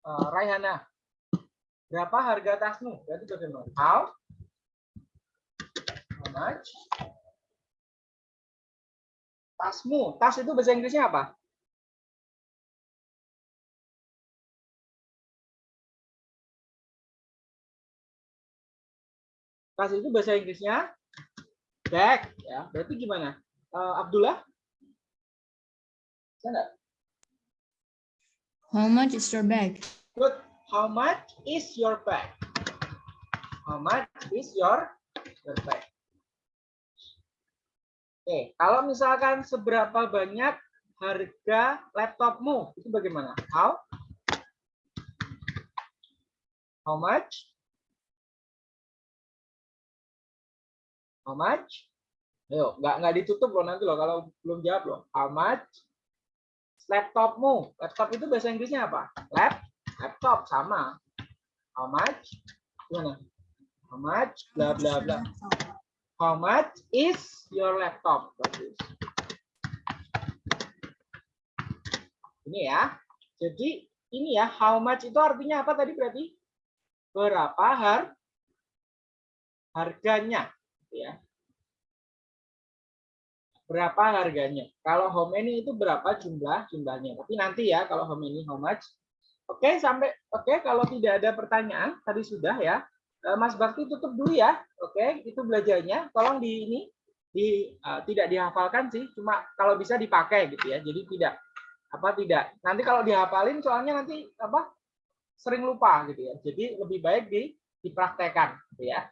Eh, Raihana, berapa harga tasmu? Berarti bagaimana? How? How much? Tasmu. Tas itu bahasa Inggrisnya apa? Tas itu bahasa Inggrisnya bag ya. Berarti gimana? Eh, Abdullah? Bisa nggak? How much is your bag? Good. How much is your bag? How much is your, your bag? Oke, kalau misalkan seberapa banyak harga laptopmu, itu bagaimana? How? How much? How much? Ayo, nggak nggak ditutup loh nanti loh kalau belum jawab loh. How much? Laptopmu, laptop itu bahasa Inggrisnya apa? Lap, laptop sama. How much? Gimana? How much? Bla bla bla. How much is your laptop? Bagus. Ini ya. Jadi ini ya, how much itu artinya apa tadi berarti? Berapa har harganya, ya. berapa harganya. Kalau how many itu berapa jumlah jumlahnya. Tapi nanti ya kalau how many how much. Oke, sampai oke kalau tidak ada pertanyaan tadi sudah ya. Eh, Mas Bakti tutup dulu ya. Oke, itu belajarnya. Tolong di ini di eh, tidak dihafalkan sih, cuma kalau bisa dipakai gitu ya. Jadi tidak apa tidak. Nanti kalau dihafalin soalnya nanti apa sering lupa gitu ya. Jadi lebih baik di dipraktekkan gitu ya.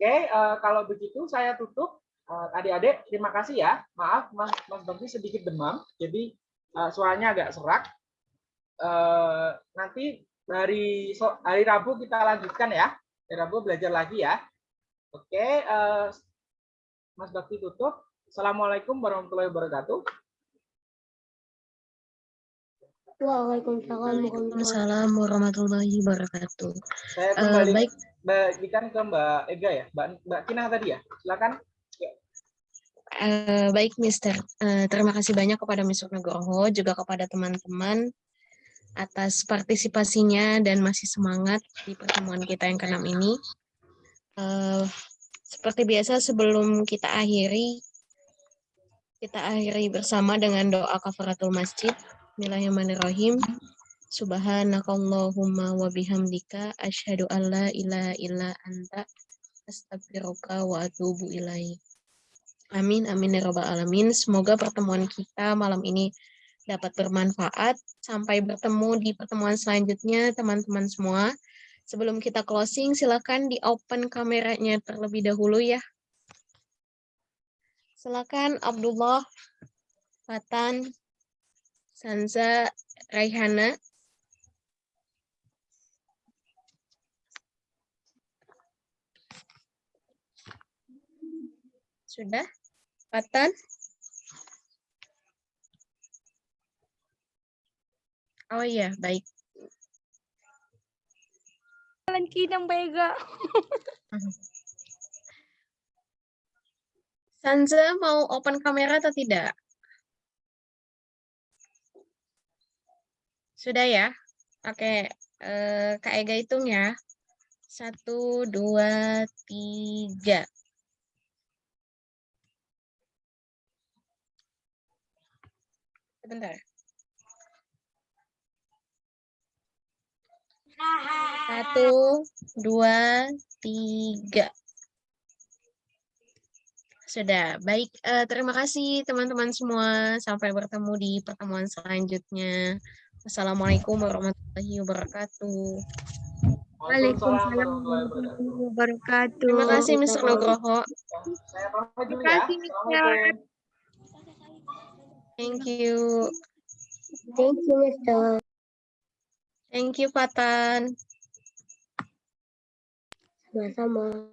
Oke, eh, kalau begitu saya tutup. Eh, Adik-adik, terima kasih ya. Maaf, Mas Mas Bakti sedikit demam, jadi eh, suaranya agak serak. Eh, nanti hari so- hari Rabu kita lanjutkan ya. Hari Rabu belajar lagi ya. Oke, eh, Mas Bakti tutup. Assalamualaikum warahmatullahi wabarakatuh. Waalaikumsalam warahmatullahi wabarakatuh. Saya kembali baik, berikan ke Mbak Ega ya, Mbak Mbak Kina tadi ya. Silakan. eh, baik Mister. Eh, terima kasih banyak kepada Mr. Nugroho, juga kepada teman-teman atas partisipasinya dan masih semangat di pertemuan kita yang keenam ini. Eh, seperti biasa sebelum kita akhiri, kita akhiri bersama dengan doa kafaratul masjid. Bismillahirrahmanirrahim. Subhanakallahumma wa bihamdika asyhadu an la ilaha illa anta astaghfiruka wa atubu ilaik. Amin amin ya rabbal alamin. Semoga pertemuan kita malam ini dapat bermanfaat. Sampai bertemu di pertemuan selanjutnya teman-teman semua. Sebelum kita closing silakan di open kameranya terlebih dahulu ya. Silakan Abdullah, Fatan, Sanza, Raihana. Sudah? Fatan? Oh iya, baik. Jalan kinang bega. Sanza mau open kamera atau tidak? Sudah ya? Oke, eh, Kak Ega hitung ya. Satu, dua, tiga. Sebentar. Satu, dua, tiga. Sudah, baik. eh, terima kasih teman-teman semua. Sampai bertemu di pertemuan selanjutnya. Wassalamualaikum warahmatullahi wabarakatuh. Waalaikumsalam warahmatullahi wabarakatuh. Terima kasih Mr. Nugroho. Dulu Terima ya. kasih, Mister. Thank you. Thank you, Mr. Thank you, Fatan. Sama-sama.